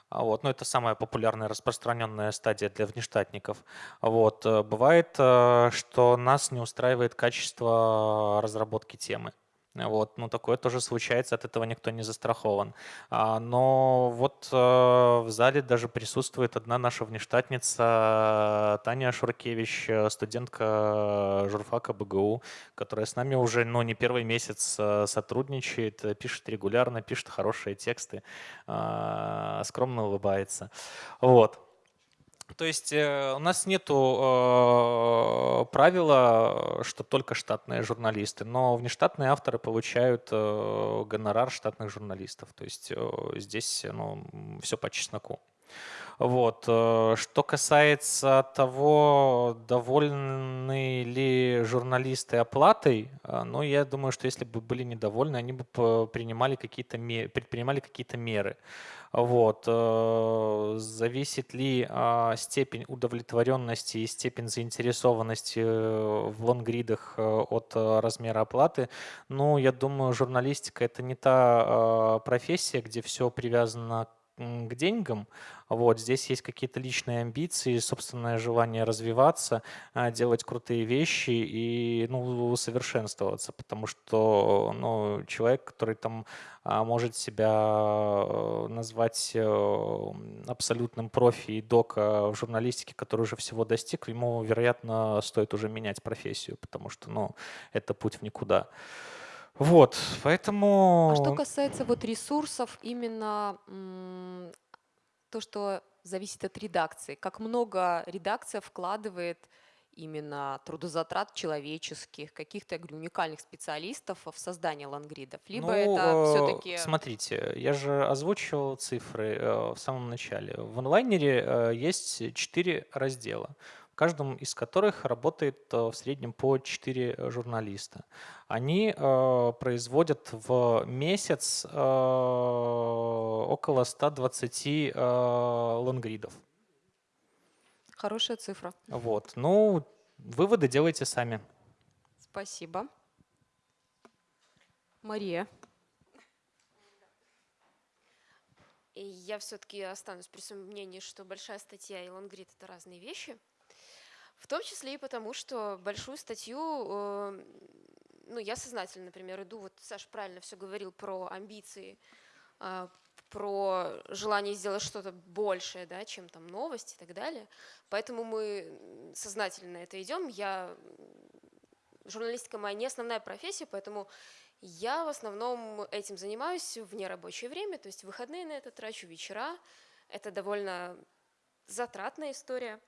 Speaker 6: а вот, ну, это самая популярная, распространенная стадия для внештатников. Вот, э, бывает, что нас не устраивает качество разработки темы. Вот, ну, такое тоже случается, от этого никто не застрахован. А, но вот а, в зале даже присутствует одна наша внештатница Таня Шуркевич, э, студентка журфака БГУ, которая с нами уже, ну, не первый месяц а, сотрудничает, пишет регулярно, пишет хорошие тексты, скромно улыбается. Вот. То есть э, у нас нет э, правила, что только штатные журналисты, но внештатные авторы получают э, гонорар штатных журналистов. То есть здесь ну, все по чесноку. Вот. Э, что касается того, довольны ли журналисты оплатой, э, ну, я думаю, что если бы были недовольны, они бы принимали какие-то предпринимали какие-то меры. Вот. Э, зависит ли а, степень удовлетворенности и степень заинтересованности в лонгридах от размера оплаты? Ну, я думаю, журналистика – это не та а, профессия, где все привязано к деньгам. Вот, здесь есть какие-то личные амбиции, собственное желание развиваться, а, делать крутые вещи и ну, усовершенствоваться, потому что ну, человек, который там а, может себя э, назвать э, абсолютным профи и дока в журналистике, который уже всего достиг, ему, вероятно, стоит уже менять профессию, потому что ну, это путь в никуда. Вот, поэтому...
Speaker 1: А что касается вот ресурсов, именно то, что зависит от редакции, как много редакция вкладывает именно трудозатрат человеческих, каких-то, я говорю, уникальных специалистов в создание лангридов, либо
Speaker 6: ну,
Speaker 1: это все-таки...
Speaker 6: Смотрите, я же озвучивал цифры э, в самом начале. В онлайнере э, есть четыре раздела. Каждом из которых работает э, в среднем по 4 журналиста. Они э, производят в месяц э, около 120 э, лонгридов.
Speaker 1: Хорошая цифра.
Speaker 6: Вот. Ну, выводы делайте сами.
Speaker 1: Спасибо. Мария.
Speaker 8: И я все-таки останусь при своем мнении, что большая статья и лонгрид — это разные вещи. В том числе и потому, что большую статью, э, ну, я сознательно, например, иду, вот Саша правильно все говорил про амбиции, э, про желание сделать что-то большее, да, чем там новости и так далее. Поэтому мы сознательно на это идем. Я журналистика моя не основная профессия, поэтому я в основном этим занимаюсь в нерабочее время, то есть выходные на это трачу, вечера. Это довольно затратная история.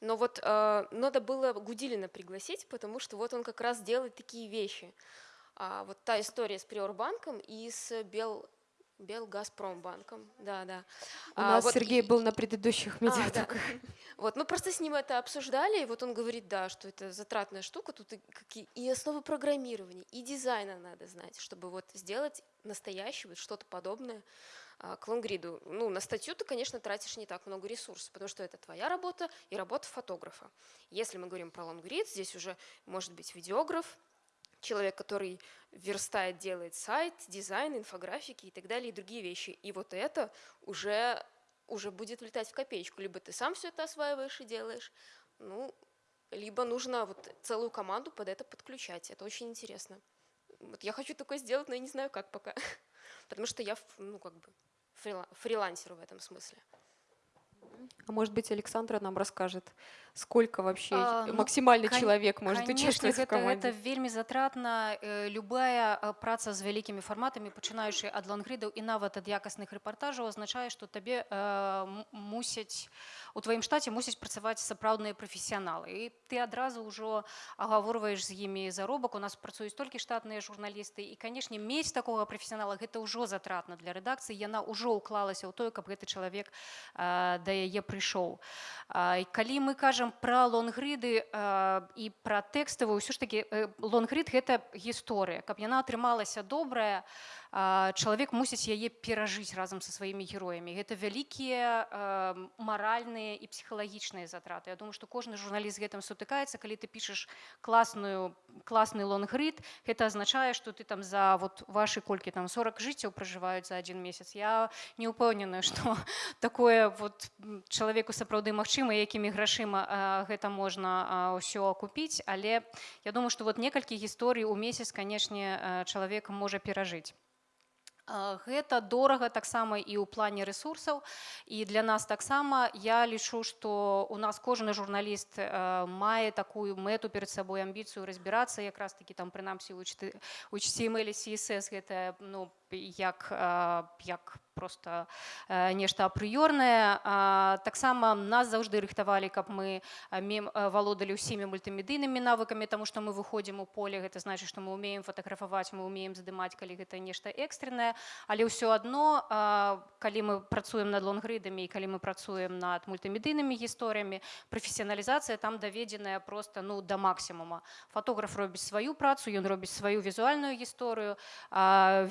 Speaker 8: Но вот э, надо было Гудилина пригласить, потому что вот он как раз делает такие вещи. А, вот та история с Приорбанком и с Бел, Белгазпромбанком, да, да.
Speaker 1: У
Speaker 8: А,
Speaker 1: нас
Speaker 8: вот
Speaker 1: Сергей был на предыдущих
Speaker 8: а, да.
Speaker 1: медиатоках.
Speaker 8: Вот, мы просто с ним это обсуждали, и вот он говорит, да, что это затратная штука, тут и, какие, и основы программирования, и дизайна надо знать, чтобы вот сделать настоящее, вот что-то подобное к лонгриду. Ну, на статью ты, конечно, тратишь не так много ресурсов, потому что это твоя работа и работа фотографа. Если мы говорим про лонгрид, здесь уже может быть видеограф, человек, который верстает, делает сайт, дизайн, инфографики и так далее, и другие вещи. И вот это уже, уже будет влетать в копеечку. Либо ты сам все это осваиваешь и делаешь, ну, либо нужно вот целую команду под это подключать. Это очень интересно. Вот я хочу такое сделать, но я не знаю, как пока. Потому что я, ну, как бы, фрила- фрилансер в этом смысле.
Speaker 1: А может быть, Александра нам расскажет, сколько вообще
Speaker 5: А, ну,
Speaker 1: максимальный
Speaker 5: кон-
Speaker 1: человек может
Speaker 5: Конечно,
Speaker 1: участвовать в
Speaker 5: гэта,
Speaker 1: команде?
Speaker 5: гэта вельмі затратна Э, любая праца з вялікімі фарматамі пачынаючы ад лонгридаў і нават ад якасных рэпартажаў азначае што табе э, мусяць у тваім штаце мусяць працаваць сапраўдныя прафесіяналы і ты адразу ўжо агаворваеш з імі заробак у нас працуюць толькі штатныя журналісты і канешне мець такога прафесіянала гэта ўжо затратна для рэдакцыі яна ўжо ўклалася ў тое каб гэты чалавек э, да яе прыйшоў А, і калі мы кажам пра лонгрыды э, і пра тэкставую ўсё ж такі э, лонгрид гэта гісторыя каб яна атрымалася добрая а, чалавек мусіць яе перажыць разам са сваімі героямі гэта вялікія э, маральныя і псіхалагічныя затраты. Я думаю што кожны журналіст гэтым сутыкаецца калі ты пішаш класную класны лонгрид гэта азначае што ты там за вот вашы колькі там 40 жыццяў пражываюць за один месяц. Я не ўпэўненая што такое вот чалавеку сапраўды магчыма якімі грашыма а, гэта можна ўсё акупіць але я думаю што вот некалькі гісторый у месяц канешне а, чалавек можа перажыць Гэта дорага таксама і ў плане рэсурсаў. І для нас таксама я лічу што у нас кожны журналіст э, мае такую мэту перад сабой амбіцыю разбірацца. Якраз такі там прынамсі у HTML CSS гэта ну як э, як просто э, нешта апрыёрнае. Таксама нас заўжды рыхтавалі каб мы а, мем- валодалі ўсімі мультымедыйнымі навыкамі таму што мы выходзім у поле гэта значыць што мы умеем фатаграфаваць мы умеем здымаць калі гэта нешта экстренае але ўсё адно калі мы працуем над лонгридамі і калі мы працуем над мультымедыйнымі гісторыямі прафесіяналізацыя там даведзеная просто ну да максімума. Фотограф робіць сваю працу ён робіць сваю візуальную гісторыю а,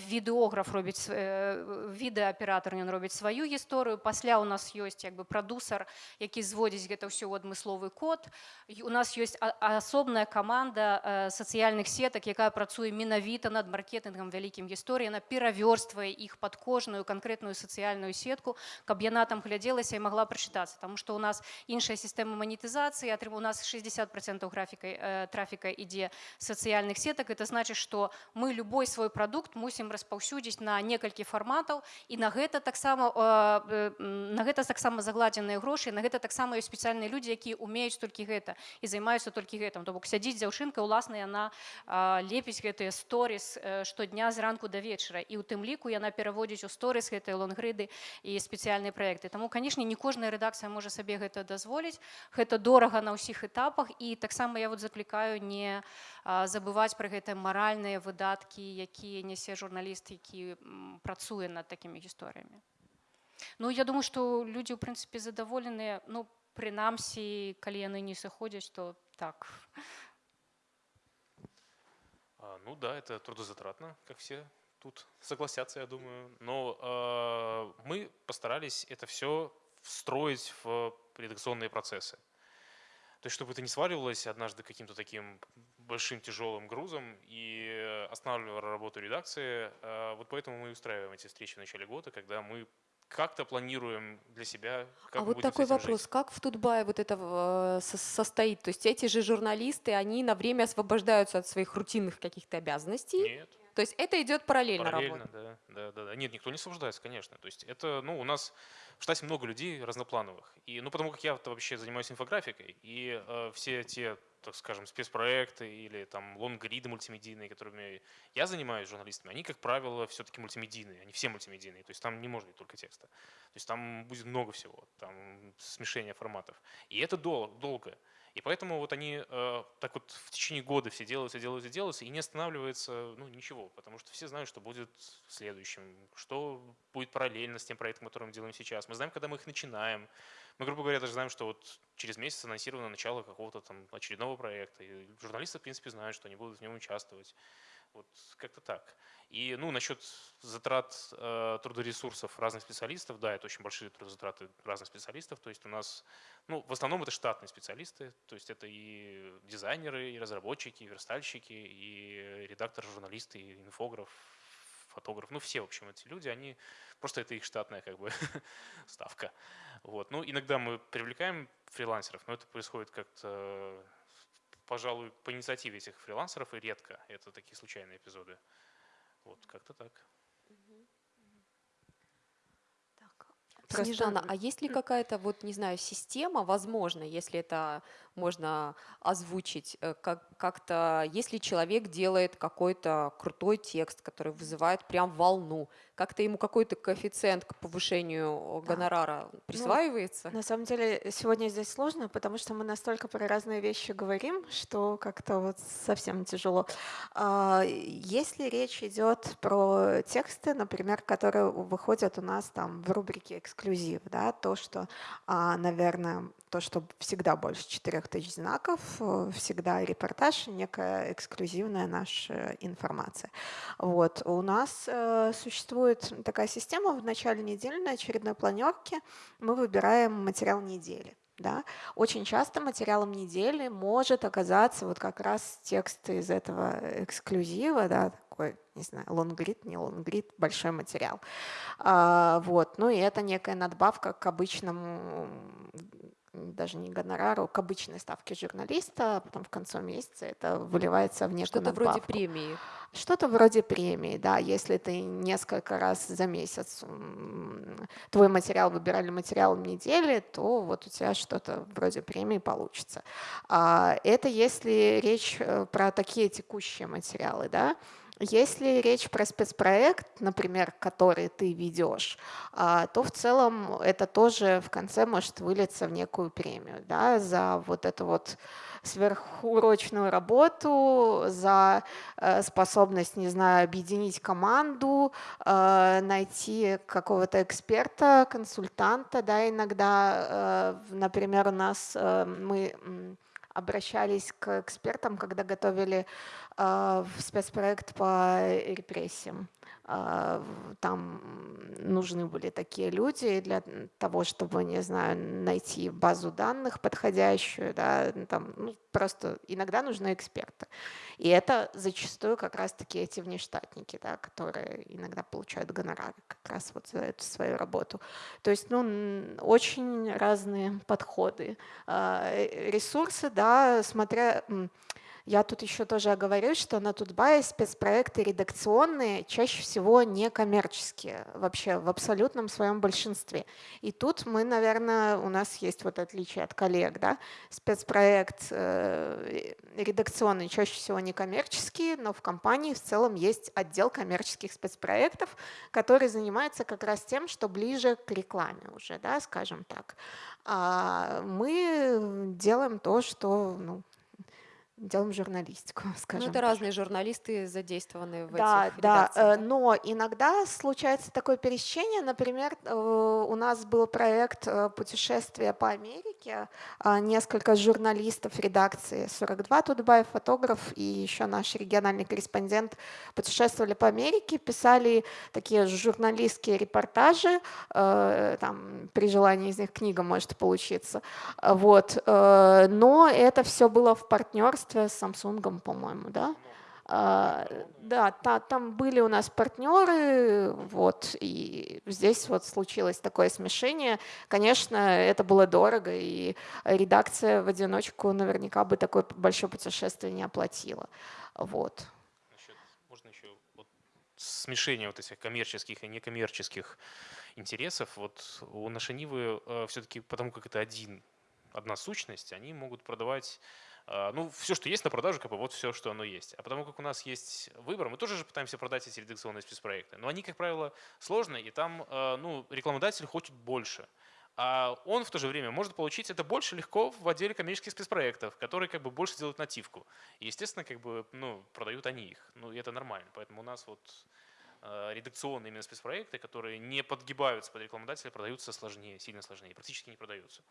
Speaker 5: відэограф робіць св- э, відэааператор ён робіць сваю гісторыю пасля у нас ёсць як бы прадусар які зводзіць гэта ўсё ў адмысловы код І у нас ёсць а- асобная каманда э, сацыяльных сетак якая працуе менавіта над маркетынгам вялікім гісторыі она перавёрствае іх пад кожную канкрэтную сацыяльную сетку каб яна там глядзелася і магла прачытацца тому что у нас іншая сістэма манетызацыі атрым у нас 60 процентов графікай э, трафіка ідзе з сацыяльных сетак это значыць што мы любой свой прадукт мусім распаўсюдзіць на некалькі фарматаў і на гэта таксама э, э, на гэта таксама загладзеныя грошы на гэта таксама ёсць спецыяльныя людзі якія умеюць толькі гэта і займаюцца толькі гэтым. То бок сядзіць дзяўчынка ўласна яна а, лепіць гэтыя сторіс э, штодня зранку да вечара. І у тым ліку яна пераводзіць у сторіс гэтыя лонгрыды і спецыяльныя праекты. Таму канешне не кожная рэдакцыя можа сабе гэта дазволіць. Гэта дорага на ўсіх этапах і таксама я вот заклікаю не а, забываць пра гэтыя маральныя выдаткі якія нясе журналіст які м, працуе над такімі гісторыямі Ну я думаю што людзі ў прынцыпе задаволеныя ну прынамсі калі яны не сыходзяць то так
Speaker 3: А, ну да, это трудозатратно, как все тут согласятся, я думаю. Но э, мы постарались это все встроить в редакционные процессы. То есть, чтобы это не сваливалось однажды каким-то таким большим тяжелым грузом и останавливало работу редакции. Э, вот поэтому мы устраиваем эти встречи в начале года, когда мы как-то планируем для себя. Как
Speaker 1: а вот такой вопрос, жить. как в Тутбае вот это э, состоит? То есть эти же журналисты, они на время освобождаются от своих рутинных каких-то обязанностей?
Speaker 3: Нет.
Speaker 1: То есть это идет параллельно,
Speaker 3: параллельно
Speaker 1: работа?
Speaker 3: Да, да, да, да. Нет, никто не освобождается, конечно. То есть это, ну, у нас в штате много людей разноплановых. И, ну, потому как я вообще занимаюсь инфографикой, и э, все те так скажем, спецпроекты или там лонгриды мультимедийные, которыми я занимаюсь журналистами, они, как правило, все-таки мультимедийные, они все мультимедийные, то есть там не может быть только текста. То есть там будет много всего, там смешение форматов. И это дол- долго. И поэтому вот они э, так вот в течение года все делаются, делаются, делаются, и не останавливается ну, ничего, потому что все знают, что будет следующим, что будет параллельно с тем проектом, который мы делаем сейчас. Мы знаем, когда мы их начинаем. Мы, грубо говоря, даже знаем, что вот через месяц анонсировано начало какого-то там очередного проекта. И журналисты, в принципе, знают, что они будут в нем участвовать. Вот как-то так. И ну, насчет затрат э, трудоресурсов разных специалистов, да, это очень большие трудозатраты разных специалистов. То есть у нас, ну, в основном это штатные специалисты, то есть это и дизайнеры, и разработчики, и верстальщики, и редактор, журналисты, и инфограф, фотограф, ну все, в общем, эти люди, они просто это их штатная как бы ставка. Вот. Ну, иногда мы привлекаем фрилансеров, но это происходит как-то, пожалуй, по инициативе этих фрилансеров и редко. Это такие случайные эпизоды. Вот, как-то так.
Speaker 1: Просто... Снежана, а есть ли какая-то, вот, не знаю, система, возможно, если это можно озвучить, э, как, как-то, если человек делает какой-то крутой текст, который вызывает прям волну, как-то ему какой-то коэффициент к повышению гонорара ну, присваивается?
Speaker 4: Ну, на самом деле сегодня здесь сложно, потому что мы настолько про разные вещи говорим, что как-то вот совсем тяжело. А, если речь идет про тексты, например, которые выходят у нас там в рубрике «Эксклюзив», да, то, что, а, наверное, то, что всегда больше 4000 знаков, э, всегда репортаж, некая эксклюзивная наша информация. Вот. У нас э, существует такая система в начале недели на очередной планерке мы выбираем материал недели. Да? Очень часто материалом недели может оказаться вот как раз текст из этого эксклюзива, да, такой, не знаю, лонгрид, не лонгрид, большой материал. А, вот. Ну и это некая надбавка к обычному даже не гонорару, к обычной ставке журналиста, а потом в конце месяца это выливается в некую
Speaker 1: Что-то вроде премии.
Speaker 4: Что-то вроде премии, да, если ты несколько раз за месяц твой материал выбирали материалом недели, то вот у тебя что-то вроде премии получится. А это если речь э, про такие текущие материалы, да, если речь про спецпроект, например, который ты ведешь, а, то в целом это тоже в конце может вылиться в некую премию да, за вот эту вот сверхурочную работу, за э, способность, не знаю, объединить команду, э, найти какого-то эксперта, консультанта, да, иногда, э, например, у нас мы обращались к экспертам, когда готовили э, спецпроект по репрессиям. Э, там нужны были такие люди для того, чтобы, не знаю, найти базу данных подходящую, да, там, ну, просто иногда нужны эксперты. И это зачастую как раз-таки эти внештатники, да, которые иногда получают гонорары как раз вот за эту свою работу. То есть, ну, очень разные подходы. А, э, ресурсы, да, смотря я тут еще тоже оговорюсь, что на Тутбае спецпроекты редакционные чаще всего не коммерческие, вообще в абсолютном своем большинстве. И тут мы, наверное, у нас есть вот отличие от коллег, да, спецпроект э, редакционный чаще всего не коммерческий, но в компании в целом есть отдел коммерческих спецпроектов, который занимается как раз тем, что ближе к рекламе уже, да, скажем так. А мы делаем то, что ну, делаем журналистику,
Speaker 1: Ну,
Speaker 4: скажем.
Speaker 1: это разные журналисты задействованы в
Speaker 4: Да,
Speaker 1: этих
Speaker 4: да,
Speaker 1: редакциях,
Speaker 4: э,
Speaker 1: да?
Speaker 4: но иногда случается такое пересечение. Например, э, у нас был проект э, путешествия по Америке. а, Несколько журналистов редакции 42 Тутбаев, фотограф и еще наш региональный корреспондент путешествовали по Америке, писали такие журналистские репортажи. Там при желании из них книга может получиться. Вот. Но это все было в партнерстве с Samsung, по-моему, да? А, Да, та- там были у нас партнеры, вот, и здесь вот случилось такое смешение. Конечно, это было дорого, и редакция в одиночку наверняка бы такое большое путешествие не оплатила. Вот.
Speaker 3: Насчет, можно еще вот смешение вот этих коммерческих и некоммерческих интересов. Вот у нашей Нивы все-таки, потому как это один, одна сущность, они могут продавать э, ну, все, что есть на продажу, как бы вот все, что оно есть. А потому как у нас есть выбор, мы тоже же пытаемся продать эти редакционные спецпроекты. Но они, как правило, сложные, и там э, ну, рекламодатель хочет больше. А он в то же время может получить это больше легко в отделе коммерческих спецпроектов, которые как бы больше делают нативку. И, естественно, как бы, ну, продают они их. Ну, и это нормально. Поэтому у нас вот э, редакционные именно спецпроекты, которые не подгибаются под рекламодателя, продаются сложнее, сильно сложнее, практически не продаются.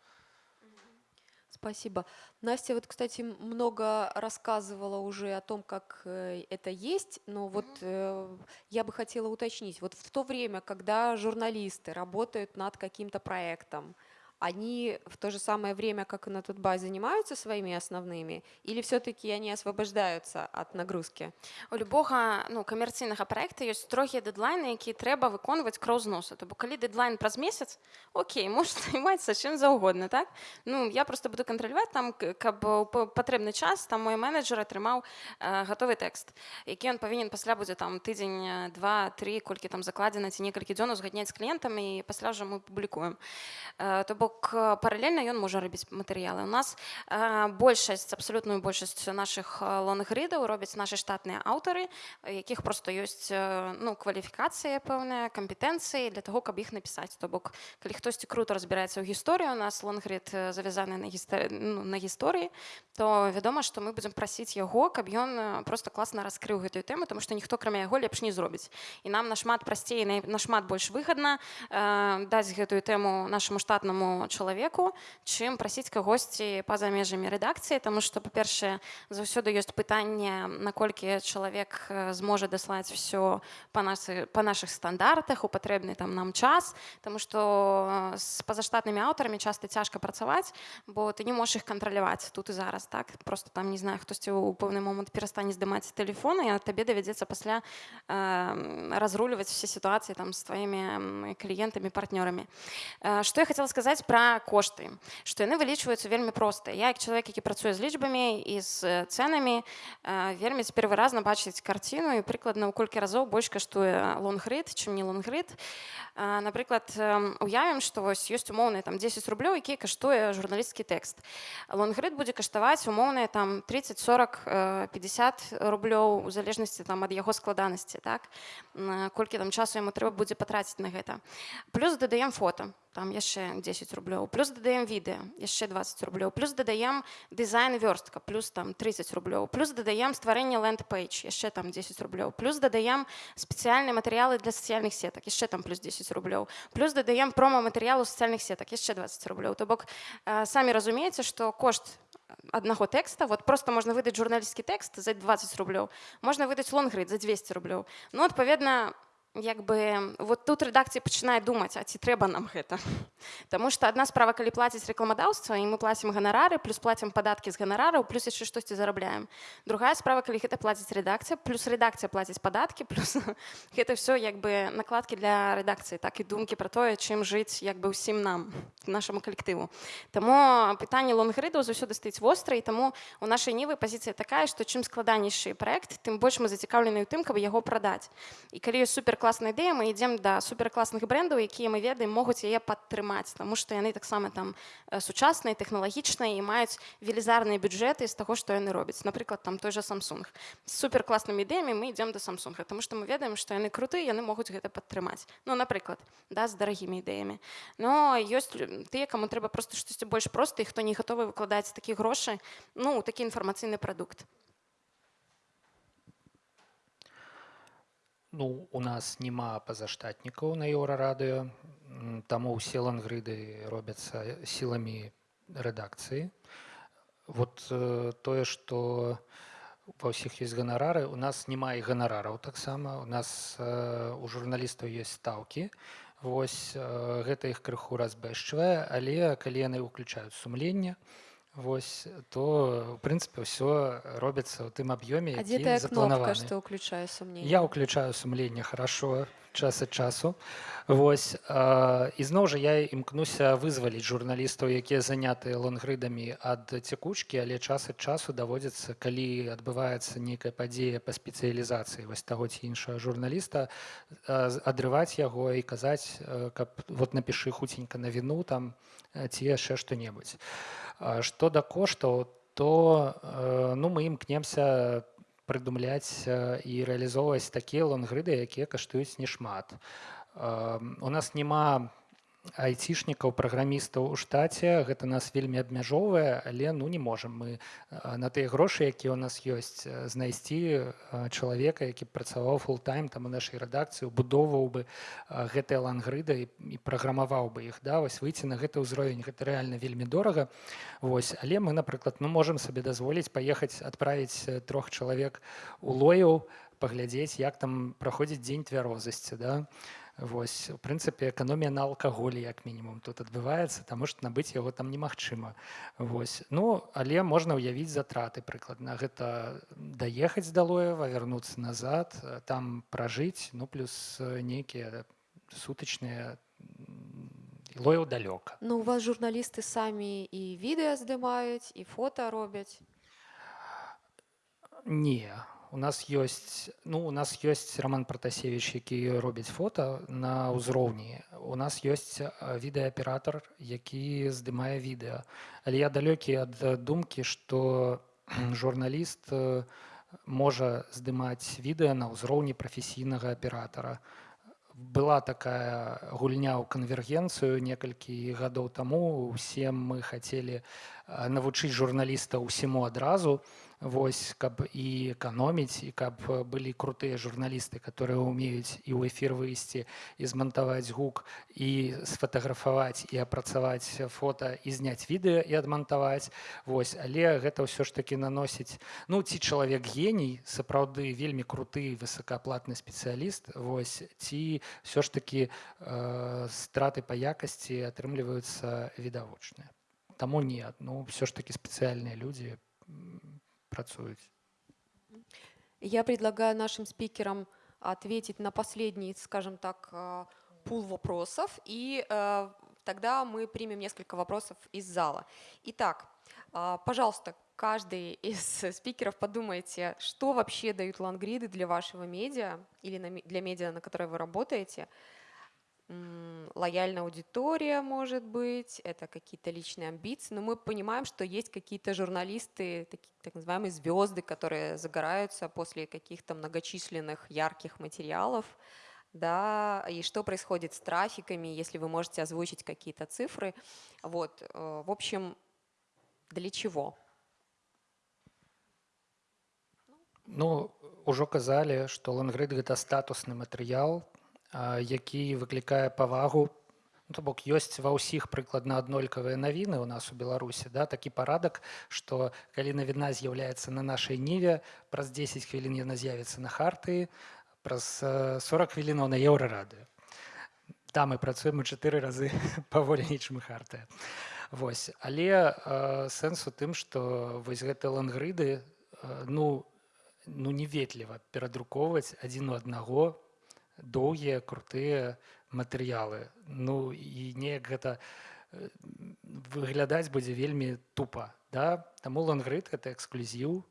Speaker 1: Спасибо. Настя, вот, кстати, много рассказывала уже о том, как э, это есть, но вот э, я бы хотела уточнить. Вот в то время, когда журналисты работают над каким-то проектом, они в то же самое время, как и на Тутбай, занимаются своими основными, или все-таки они освобождаються от нагрузки?
Speaker 7: У любога ну, камерцыйнага праекта ёсць строгія дэдлайны, якія трэба выконваць кроў з носа. То бок калі дэдлайн праз месяц, окей, можна займацца чым заўгодна, так? Ну, я просто буду кантраляваць там, к- каб у п- патрэбны час там мой менеджер атрымаў э, гатовы тэкст, які ён павінен пасля будзе там тыдзень, э, два, тры, колькі там закладзена ці некалькі дзён узгадняць з кліентамі і пасля ўжо мы публікуем. Э, То бок э, паралельна ён можа рабіць матэрыялы. У нас э, большасць абсалютную большасць нашых лонгридаў робяць нашы штатныя аўтары, якіх просто ёсць э, ну, кваліфікацыя пэўная, кампетэнцыі для таго, каб іх напісаць. То бок калі хтосьці круто разбіраецца ў гісторыі, у нас лонгрид э, завязаны на, гістор... ну, на гісторыі, то вядома, што мы будзем прасіць яго, каб ён э, просто класна раскрыў гэтую тэму, тому што ніхто крамя яго лепш не зробіць. І нам нашмат прасцей, на- нашмат больш выгадна э, даць гэтую тэму нашаму штатнаму чалавеку, чым прасіць кагосьці па-за межамі рэдакцыі, таму што, па-першае, заўсёды ёсць пытанне, наколькі чалавек э, зможа даслаць все па, нашы, па нашых стандартах, у патрэбны там нам час, Таму што з пазаштатнымі аўтарамі часта цяжка працаваць, бо ты не можаш іх кантраляваць тут і зараз так просто там не знаю хтосьці ў пэўны момант перастане здымаць тэлефон і табе давядзецца пасля э, разруліваць все сітуацыі там з тваімі м, кліентамі партнёрамі Э, што я хотела сказаць Пра кошты што яны вылічваюцца вельмі проста я як чалавек які працуе з лічбамі і з э, цэнамі э, вельмі цяпер выразна бачыць карціну і прыкладна ў колькі разоў больш каштуе лонгрид чым не лонгрид. Э, напрыклад уявім што вось ёсць умоўныя там 10 рублёў які каштуе журналісцкі тэкст лонгрид будзе каштаваць умоўныя там 30 40 э, 50 рублёў у залежнасці там ад яго складанасці так? Колькі там часу яму трэба будзе патраціць на гэта плюс дадаем фото там яшчэ 10 рублёў плюс дадаем відэа яшчэ 20 рублёў плюс дадаем дызайн і вёрстка плюс там 30 рублёў плюс дадаем стварэнне ленд-пейдж яшчэ там 10 рублёў плюс дадаем спецыяльныя матэрыялы для сацыяльных сетак яшчэ там плюс 10 рублёў плюс дадаем промо-матэрыялу сацыяльных сетак яшчэ 20 рублёў то бок э, самі разумееце што кошт аднаго тэкста вот просто можна выдаць журналісцкі тэкст за 20 рублёў можна выдаць лонгрид за 200 рублёў ну адпаведна Як бы вот тут рэдакцыя пачынае думаць а ці трэба нам гэта Таму што адна справа калі плаціць рэкламадаўства і мы плацім ганарары плюс плацім падаткі з ганарараў плюс яшчэ штосьці зарабляем другая справа калі гэта плаціць рэдакцыя плюс рэдакцыя плаціць падаткі плюс гэта все як бы накладкі для рэдакцыі так і думкі пра тое чым жыць як бы ўсім нам нашаму калектыву Таму пытанне лонгрыдаў заўсёды стаіць востра і таму у нашай нівы пазіцыя такая што чым складанейшы праект тым больш мы зацікаўлены ў тым каб яго прадаць і калі ёсць суперкласная ідэя мы ідзем да суперкласных брэндаў якія мы ведаем могуць яе падтрымаць таму што яны таксама там э, сучасныя тэхналагічныя і маюць велізарныя бюджэты з таго што яны робяць напрыклад там той же Samsung. З суперкласнымі ідэямі мы ідзем да самсунга тому што мы ведаем што яны круты яны могуць гэта падтрымаць ну напрыклад да з дарагімі ідэямі но ёсць тыя каму трэба просто штосьці больш проста хто не гатовы выкладаць такі грошы ну такі інфармацыйны прадукт
Speaker 2: Ну, у нас няма пазаштатнікаў на еўрарадыё, таму ўсе лангрыды робяцца сіламі рэдакцыі. Вот э, тое, што ва ўсіх ёсць ганарары, у нас няма і ганарараў таксама. У нас э, у журналістаў ёсць стаўкі. Вось э, гэта іх крыху разбэшчвае, але калі яны ўключаюць сумленне, Вось то в прынцыпе ўсё робіцца ў тым аб'ёме
Speaker 1: А где тая кнопка, что уключаю сомнение?
Speaker 2: Я уключаю сумленне хорошо час ад часу. Вось э, і зноў жа я імкнуся вызваліць журналістаў якія занятыя лонгрыдамі ад цякучкі але час ад часу даводзіцца калі адбываецца нейкая падзея па спецыялізацыі вось таго ці іншага журналіста э, адрываць яго і казаць э, каб вот напішы хуценька на віну там ці яшчэ што-небудзь Што да коштаў, то э, ну, мы імкнемся прыдумляць і рэалізоўваць такія лонгрыды, якія каштуюць нешмат. У нас няма айцішнікаў праграмістаў у штаце. Гэта нас вельмі абмяжоўвае але ну не можам. Мы на тыя грошы якія ў нас ёсць знайсці чалавека які працаваў фултайм там у нашай рэдакцыі будоўваў бы гэтыя лангрыды і праграмаваў бы іх. Да вось выйти на гэты ўзровень гэта рэальна вельмі дорага. Вось але мы напрыклад ну можемм сабе дазволіць паехаць адправіць трох чалавек у лояў паглядзець як там праходзіць дзень твярозасці да Вось у прынцыпе эканомія на алкаголі як мінімум тут адбываецца таму што набыць яго там немагчыма. Вось. Ну але можна ўявіць затраты прыкладна. Гэта даехаць да лоева вярнуцца назад там пражыць ну плюс нейкія сутачныя лояў далёка.
Speaker 1: Ну у вас журналісты самі і відэа здымаюць і фота робяць.
Speaker 2: Не у у нас ёсць ну у нас ёсць роман протасевич які робіць фото на ўзроўні у нас ёсць відэааператор які здымае відэа але я далёкі ад думкі что журналіст можа здымаць відэа на ўзроўні прафесійнага аператора была такая гульня ў канвергенцыю некалькі гадоў таму усе мы хацелі навучыць журналіста ўсіму адразу вось каб і эканоміць і каб былі крутыя журналісты которые умеюць і ў эфір выйсці і змантаваць гук і сфотаграфаваць і апрацаваць фото і зняць відэа і адмантаваць. Вось але гэта ўсё ж таки наносіць ну ці чалавек геній сапраўды вельмі круты высокааплатны спецыяліст вось ці все ж таки э, страты па якасці атрымліваюцца відавочныя таму не ну все ж таки спецыяльныя людзі працуюць.
Speaker 1: Я предлагаю нашим спикерам ответить на последний, скажем так, э, пул вопросов, и э, тогда мы примем несколько вопросов из зала. Итак, э, пожалуйста, каждый из спикеров подумайте, что вообще дают лангриды для вашего медиа или для медиа, на которой вы работаете – лояльная аудитория, может быть, это какие-то личные амбиции, но мы понимаем, что есть какие-то журналисты, такие, так называемые звезды, которые загораются после каких-то многочисленных ярких материалов, да, и что происходит с трафиками, если вы можете озвучить какие-то цифры. Вот, э, в общем, для чего?
Speaker 2: Ну, уже казали, что лонгрид – это статусный материал, які выклікае павагу ну, то бок ёсць ва ўсіх прыкладна аднолькавыя навіны у нас у беларусі да такі парадак што калі навіна з'яўляецца на нашай ніве праз 10 хвілін яна з'явіцца на харты праз 40 хвілінаў на еўрарадыё. Там мы працуем у чатыры разы паволі нічым хартыя. Вось але э, сэнс у тым што вось гэты лангрыды э, ну ну неветліва перадрукоўваць адзін у аднаго доўгія крутыя матэрыялы. Ну і неяк гэта э, выглядаць будзе вельмі тупа да? Таму лангрыд это эксклюзіў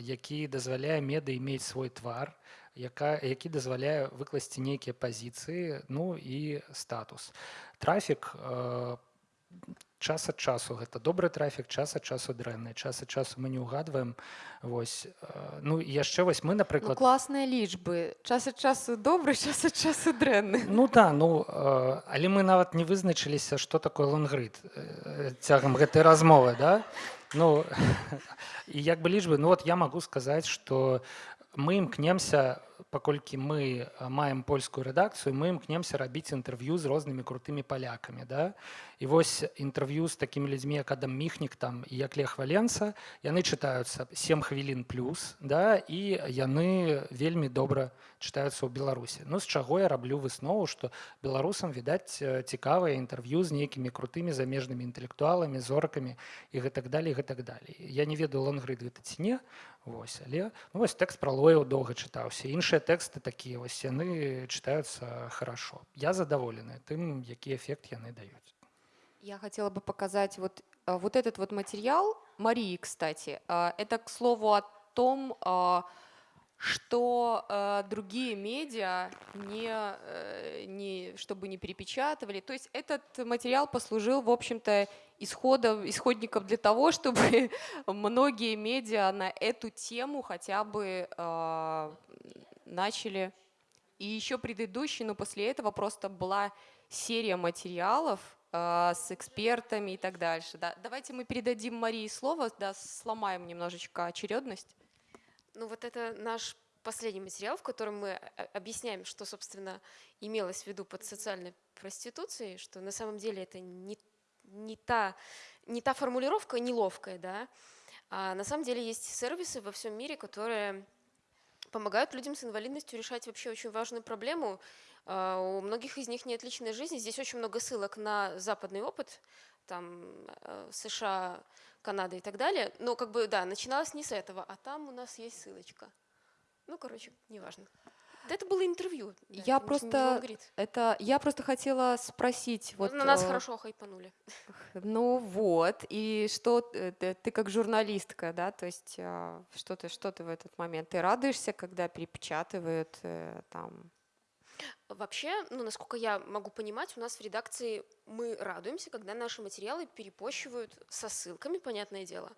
Speaker 2: які дазваляе меды мець свой твар яка які дазваляе выкласці нейкія пазіцыі ну і статус. Трафік час ад часу гэта добры трафік час ад часу дрэнны час ад часу мы не ўгадваем. Вось э, ну яшчэ вось мы
Speaker 1: Ну,
Speaker 2: напрыклад
Speaker 1: класныя лічбы. Час ад часу добры час ад часу дрэнны.
Speaker 2: Ну да ну э, але мы нават не вызначыліся што такое лонгрид э, цягам гэтай размовы да? Ну і як бы лічбы ну вот я магу сказаць что мы імкнемся паколькі мы а, маем польскую рэдакцыю мы імкнемся рабіць інтэрв'ю з рознымі крутымі палякамі да? І вось інтэрв'ю з такімі людзьмі як адам міхнік там як лех валенца яны чытаюцца 7 хвілін плюс да? І яны вельмі добра чытаюцца ў беларусі ну з чаго я раблю выснову што беларусам відаць э, цікавае інтэрв'ю з нейкімі крутымі замежнымі інтэлектуаламі зоркамі і гэтак далей гэтак далей я не ведаю лонгрид гэта ці не Вось, але ну, вось тэкст пра лояў доўга чытаўся іншыя тэксты такія вось яны чытаюцца хорошо я задаволены тым які эфект яны даюць
Speaker 1: Я хотела бы показать вот, а, вот этот вот материал Марии, кстати. А, Это, к слову, о том, а, что а, другие медиа не, э, не, чтобы не перепечатывали. То есть этот материал послужил, в общем-то, исходом, исходником для того, чтобы многие медиа на эту тему хотя бы а, начали. И еще предыдущий, но после этого просто была серия материалов а, с экспертами и так дальше. Да. Давайте мы передадим Марии слово, да, сломаем немножечко очередность.
Speaker 8: Ну вот это наш последний материал, в котором мы о- объясняем, что, собственно, имелось в виду под социальной проституцией, что на самом деле это не, не, та, не та формулировка неловкая, да, а на самом деле есть сервисы во всем мире, которые помогают людям с инвалидностью решать вообще очень важную проблему. А, У многих из них нет личной жизни. Здесь очень много ссылок на западный опыт, там э, США, Канада и так далее. Но как бы, да, начиналось не с этого, а там у нас есть ссылочка. Ну, короче, неважно. Это было интервью. да,
Speaker 1: Я просто-. Это я просто хотела спросить. Вот,
Speaker 8: на нас
Speaker 1: э,
Speaker 8: хорошо хайпанули.
Speaker 1: Ну вот, и что э, ты, ты как журналистка, да, то есть а, что ты, что ты в этот момент? Ты радуешься, когда перепечатывают э, там?
Speaker 8: Вообще, ну, насколько я могу понимать, у нас в редакции мы радуемся, когда наши материалы перепощивают со ссылками, понятное дело,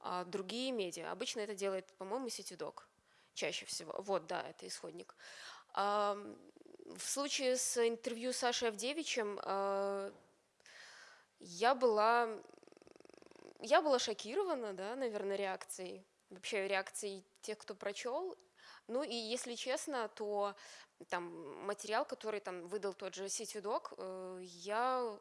Speaker 8: а другие медиа. Обычно это делает, по-моему, Сетидок чаще всего. Вот, да, это исходник. В случае с интервью с Сашей Авдевичем а, я была, я была шокирована, да, наверное, реакцией, вообще реакцией тех, кто прочел. Ну и если честно, то там материал, который там выдал тот же Сетидок, э, я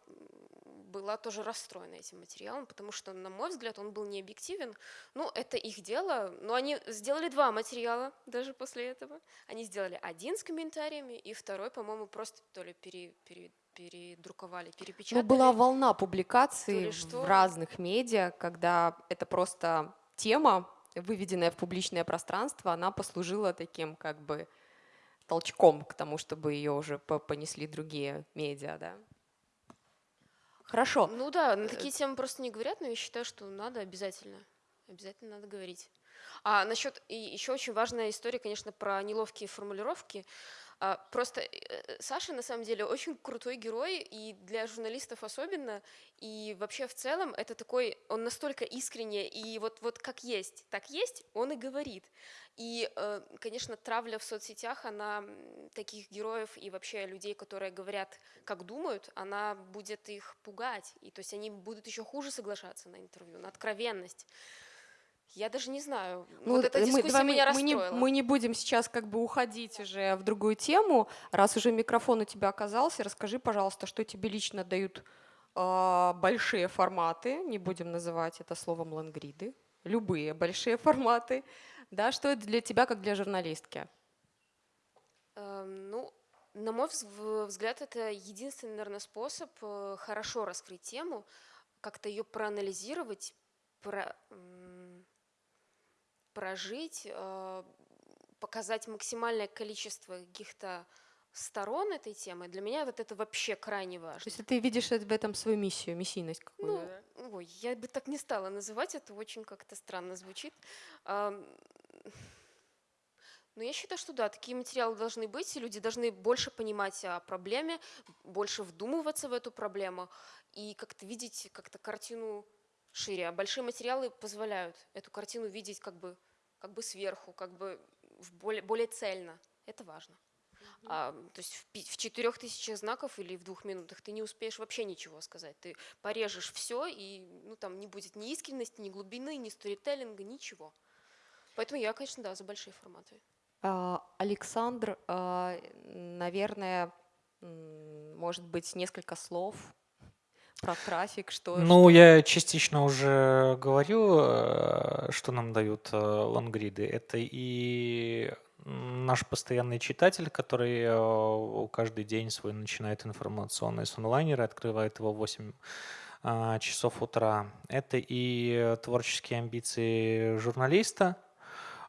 Speaker 8: была тоже расстроена этим материалом, потому что, на мой взгляд, он был необъективен. Ну, это их дело, но они сделали два материала даже после этого. Они сделали один с комментариями, и второй, по-моему, просто то ли пере, пере- передруковали,
Speaker 1: Ну,
Speaker 8: перепечатали.
Speaker 1: была волна публикаций в разных медиа, когда это просто тема, выведенная в публичное пространство, она послужила таким как бы толчком к тому, чтобы ее уже по- понесли другие медиа, да. Хорошо.
Speaker 8: Ну да, на такие темы просто не говорят, но я считаю, что надо обязательно. Обязательно надо говорить. А насчет и еще очень важная история, конечно, про неловкие формулировки. А, Просто э, Саша на самом деле очень крутой герой, и для журналистов особенно, и вообще в целом это такой, он настолько искренне, и вот, вот как есть, так есть, он и говорит. И, э, конечно, травля в соцсетях, она таких героев и вообще людей, которые говорят, как думают, она будет их пугать. И то есть они будут еще хуже соглашаться на интервью, на откровенность. Я даже не знаю.
Speaker 1: Ну,
Speaker 8: вот эта
Speaker 1: э,
Speaker 8: дискуссия
Speaker 1: давай
Speaker 8: меня
Speaker 1: мы, не,
Speaker 8: расстроила.
Speaker 1: мы не будем сейчас как бы уходить уже в другую тему. Раз уже микрофон у тебя оказался, расскажи, пожалуйста, что тебе лично дают а, большие форматы, не будем называть это словом лангриды, любые большие форматы, да, что это для тебя как для журналистки?
Speaker 8: Эм, Ну, на мой взгляд, это единственный, наверное, способ э, хорошо раскрыть тему, как-то ее проанализировать, про- прожить, э, показать максимальное количество каких-то сторон этой темы. Для меня вот это вообще крайне
Speaker 1: То
Speaker 8: важно.
Speaker 1: есть ты видишь в этом свою миссию, миссийность какую-то,
Speaker 8: Ну,
Speaker 1: да?
Speaker 8: ой, я бы так не стала называть, это очень как-то странно звучит. Ам, Ну, я считаю, что да, такие материалы должны быть, и люди должны больше понимать о проблеме, больше вдумываться в эту проблему и как-то видеть как-то картину шире. А большие материалы позволяют эту картину видеть как бы, как бы сверху, как бы более, более цельно. Это важно. А, то есть в, в четырех тысячах знаков или в двух минутах ты не успеешь вообще ничего сказать. Ты порежешь все, и ну, там не будет ни искренности, ни глубины, ни сторителлинга, ничего. Поэтому я, конечно, да, за большие форматы.
Speaker 1: А, Александр, а, наверное, может быть, несколько слов про трафик, что...
Speaker 6: Ну,
Speaker 1: что-
Speaker 6: я частично уже говорю, э, что нам дают э, лонгриды. Это и наш постоянный читатель, который э, каждый день свой начинает информационный с онлайнера, открывает его в 8 а, часов утра. Это и творческие амбиции журналиста,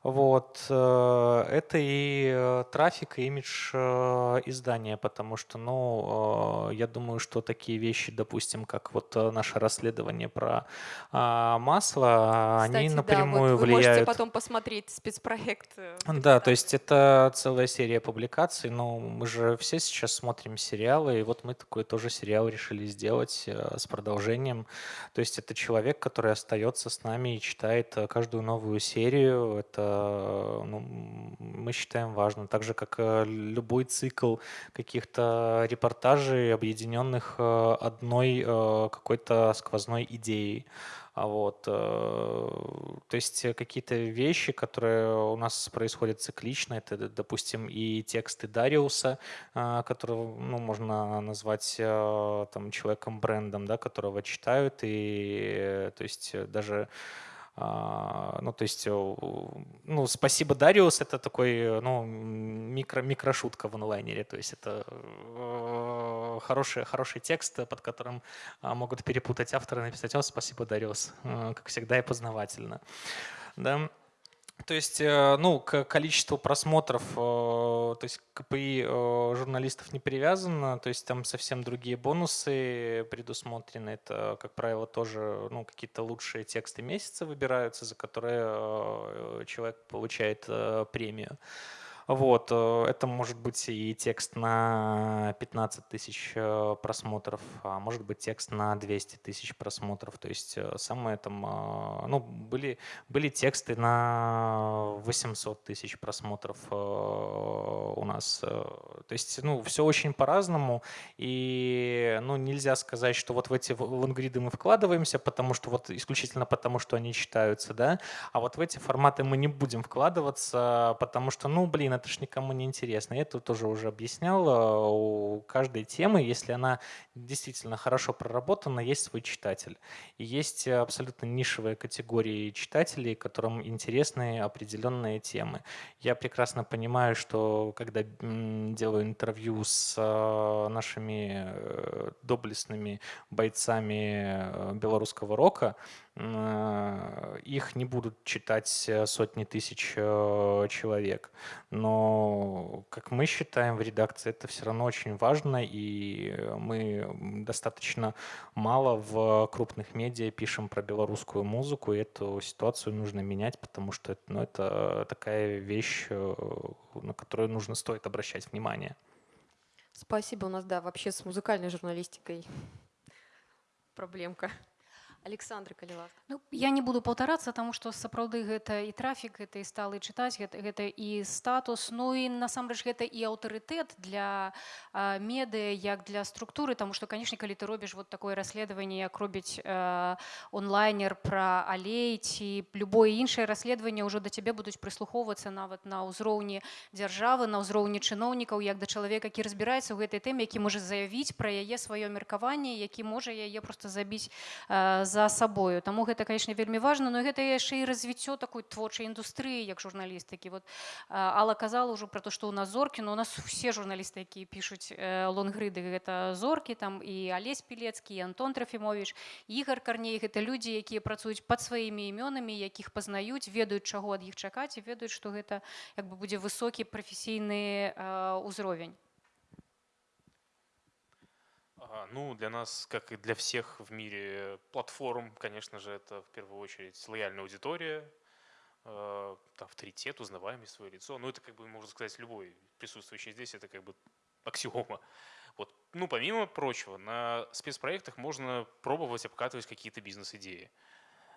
Speaker 6: вот, э, это и э, трафик, и имидж э, издания, потому что, ну, я думаю, что такие вещи, допустим, как вот наше расследование про а, масло,
Speaker 1: Кстати,
Speaker 6: они
Speaker 1: да,
Speaker 6: напрямую
Speaker 1: вот вы можете
Speaker 6: влияют.
Speaker 1: потом посмотреть спецпроект.
Speaker 6: Да, то есть это целая серия публикаций, но мы же все сейчас смотрим сериалы, и вот мы такой тоже сериал решили сделать с продолжением. То есть это человек, который остается с нами и читает каждую новую серию. Это ну, м, мы считаем важным. Так же, как э, любой цикл каких-то репортажей, объединенных э, одной э, какой-то сквозной идеей. А Вот, э, то есть э, какие-то вещи, которые у нас происходят циклично, это, допустим, и тексты Дариуса, которого, ну, можно назвать э, там человеком-брендом, да, которого читают, и, э, то есть, э, даже ну, то есть, э, ну, спасибо, Дариус, это такой, ну, микро, микрошутка в онлайнере, то есть это э, хороший, хороший текст, под которым а, могут перепутать автора и написать, о, спасибо, Дариус, Э, как всегда и познавательно. Да. То есть, э, ну, к количеству просмотров, э, то есть КПИ э, журналистов не привязано, то есть там совсем другие бонусы предусмотрены. Это, как правило, тоже ну, какие-то лучшие тексты месяца выбираются, за которые человек получает премию. Вот, э, это может быть и текст на 15 тысяч э, просмотров, а может быть текст на 200 тысяч просмотров. То есть э, самое там, ну, были, были тексты на 800 тысяч просмотров у нас. То есть, ну, все очень по-разному, и, ну, нельзя сказать, что вот в эти лонгриды мы вкладываемся, потому что вот исключительно потому, что они читаются, да, а вот в эти форматы мы не будем вкладываться, потому что, ну, блин, это ж никому не интересно. Я это тоже уже объяснял. э, У каждой темы, если она действительно хорошо проработана, есть свой читатель. И есть абсолютно нишевые категории читателей, которым интересны определенные темы. Я прекрасно понимаю, что когда делаю интервью с э, нашими э, доблестными бойцами белорусского рока, их не будут читать сотни тысяч человек. Но, как мы считаем в редакции, это все равно очень важно, и мы достаточно мало в крупных медиа пишем про белорусскую музыку, и эту ситуацию нужно менять, потому что это, ну, это такая вещь, э, на которую нужно стоит обращать внимание.
Speaker 1: Спасибо. У нас, да, вообще с музыкальной журналистикой проблемка. Александр Калилак.
Speaker 5: Ну, я не буду паўтарацца таму што сапраўды гэта і трафік гэта і сталы чытаць гэта, гэта і статус ну і насамрэч гэта і аўтарытэт для а, медыа як для структуры таму што канешне калі ты робіш вот такое расследаванне як робіць э, онлайнер пра алей ці любое іншае расследаванне ўжо да цябе будуць прыслухоўвацца нават на ўзроўні дзяржавы на ўзроўні чыноўнікаў як да чалавека які разбіраецца ў гэтай тэме які можа заявіць пра яе сваё меркаванне які можа яе просто забіць э, за сабою таму гэта конечно вельмі важна но гэта яшчэ і развіццё такой творчай індустрыі як журналістыкі. Вот Алла казала ўжо про то што у нас зоркі но у нас усе журналісты якія пішуць э, лонгрыды гэта зоркі там і алесь пілецкі і Антон трафімович ігар карней. Гэта людзі якія працуюць пад сваімі імёнамі якіх пазнаюць ведаюць чаго ад іх чакаць і ведаюць што гэта як бы будзе высокі прафесійны ўзровень
Speaker 3: Ну, для нас, как и для всех в мире платформ, конечно же, это в первую очередь лояльная аудитория. э, авторитет, узнаваемость, свое лицо. Ну, это, как бы, можно сказать, любой присутствующий здесь, это как бы аксиома. Вот. Ну, помимо прочего, на спецпроектах можно пробовать обкатывать какие-то бизнес-идеи.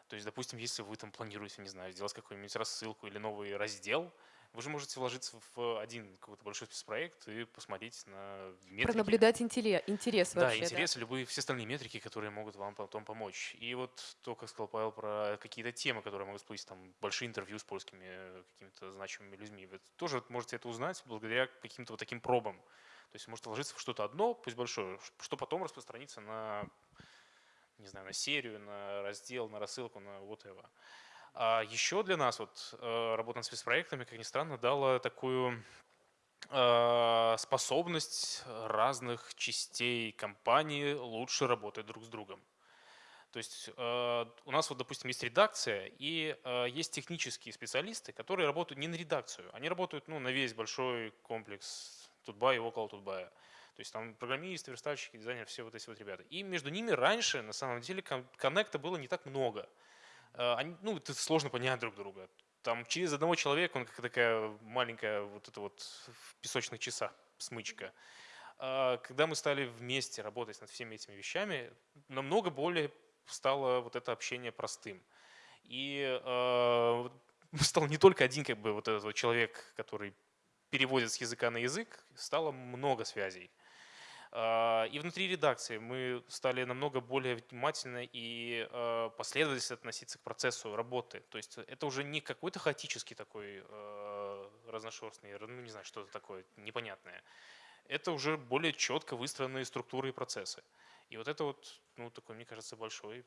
Speaker 3: То есть, допустим, если вы там планируете, не знаю, сделать какую-нибудь рассылку или новый раздел, вы же можете вложиться в один какой-то большой спецпроект и посмотреть на метрики.
Speaker 1: Пронаблюдать интерес, интерес
Speaker 3: да,
Speaker 1: вообще.
Speaker 3: интерес и любые все остальные метрики, которые могут вам потом помочь. И вот то, как сказал Павел про какие-то темы, которые могут всплыть, там большие интервью с польскими какими-то значимыми людьми, вы тоже можете это узнать благодаря каким-то вот таким пробам. То есть можете вложиться в что-то одно, пусть большое, что потом распространится на не знаю, на серию, на раздел, на рассылку, на whatever. А еще для нас вот э, работа над спецпроектами, как ни странно, дала такую э, способность разных частей компании лучше работать друг с другом. То есть э, у нас вот, допустим, есть редакция и есть технические специалисты, которые работают не на редакцию, они работают ну, на весь большой комплекс Тутбая и около Тутбая. То есть там программисты, верстальщики, дизайнеры, все вот эти вот ребята. И между ними раньше, на самом деле, коннекта было не так много. Э, они, ну, это сложно понять друг друга. Там через одного человека, он как такая маленькая вот эта вот в песочных часах смычка. А когда мы стали вместе работать над всеми этими вещами, намного более стало вот это общение простым. И э, стал не только один как бы вот этот вот человек, который переводит с языка на язык, стало много связей. А, и внутри редакции мы стали намного более внимательно и а, последовательно относиться к процессу работы. То есть это уже не какой-то хаотический такой а, разношерстный, ну не знаю, что-то такое непонятное. Это уже более четко выстроенные структуры и процессы. И вот это вот, ну, такое, мне кажется, большое,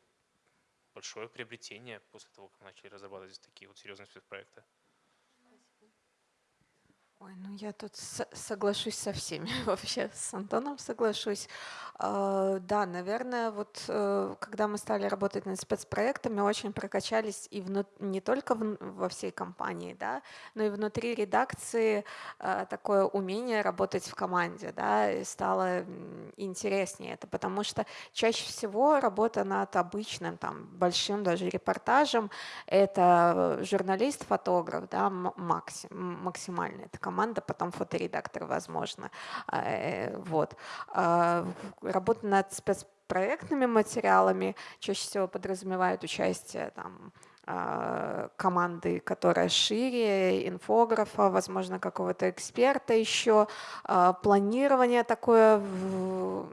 Speaker 3: большое приобретение после того, как мы начали разрабатывать такие вот серьезные спецпроекты.
Speaker 4: Ой, ну я тут соглашусь со всеми, вообще с Антоном соглашусь. А, да, наверное, вот э, когда мы стали работать над спецпроектами, очень прокачались и вну, не только в, во всей компании, да, но и внутри редакции а, такое умение работать в команде, да, и стало интереснее это, потому что чаще всего работа над обычным, там, большим даже репортажем, это журналист, фотограф, да, максим, максимально, это команда, потом фоторедактор, возможно, а, э, вот. Работа над спецпроектными материалами чаще всего подразумевает участие там, а, команды, которая шире, инфографа, возможно, какого-то эксперта еще, а, планирование такое, в,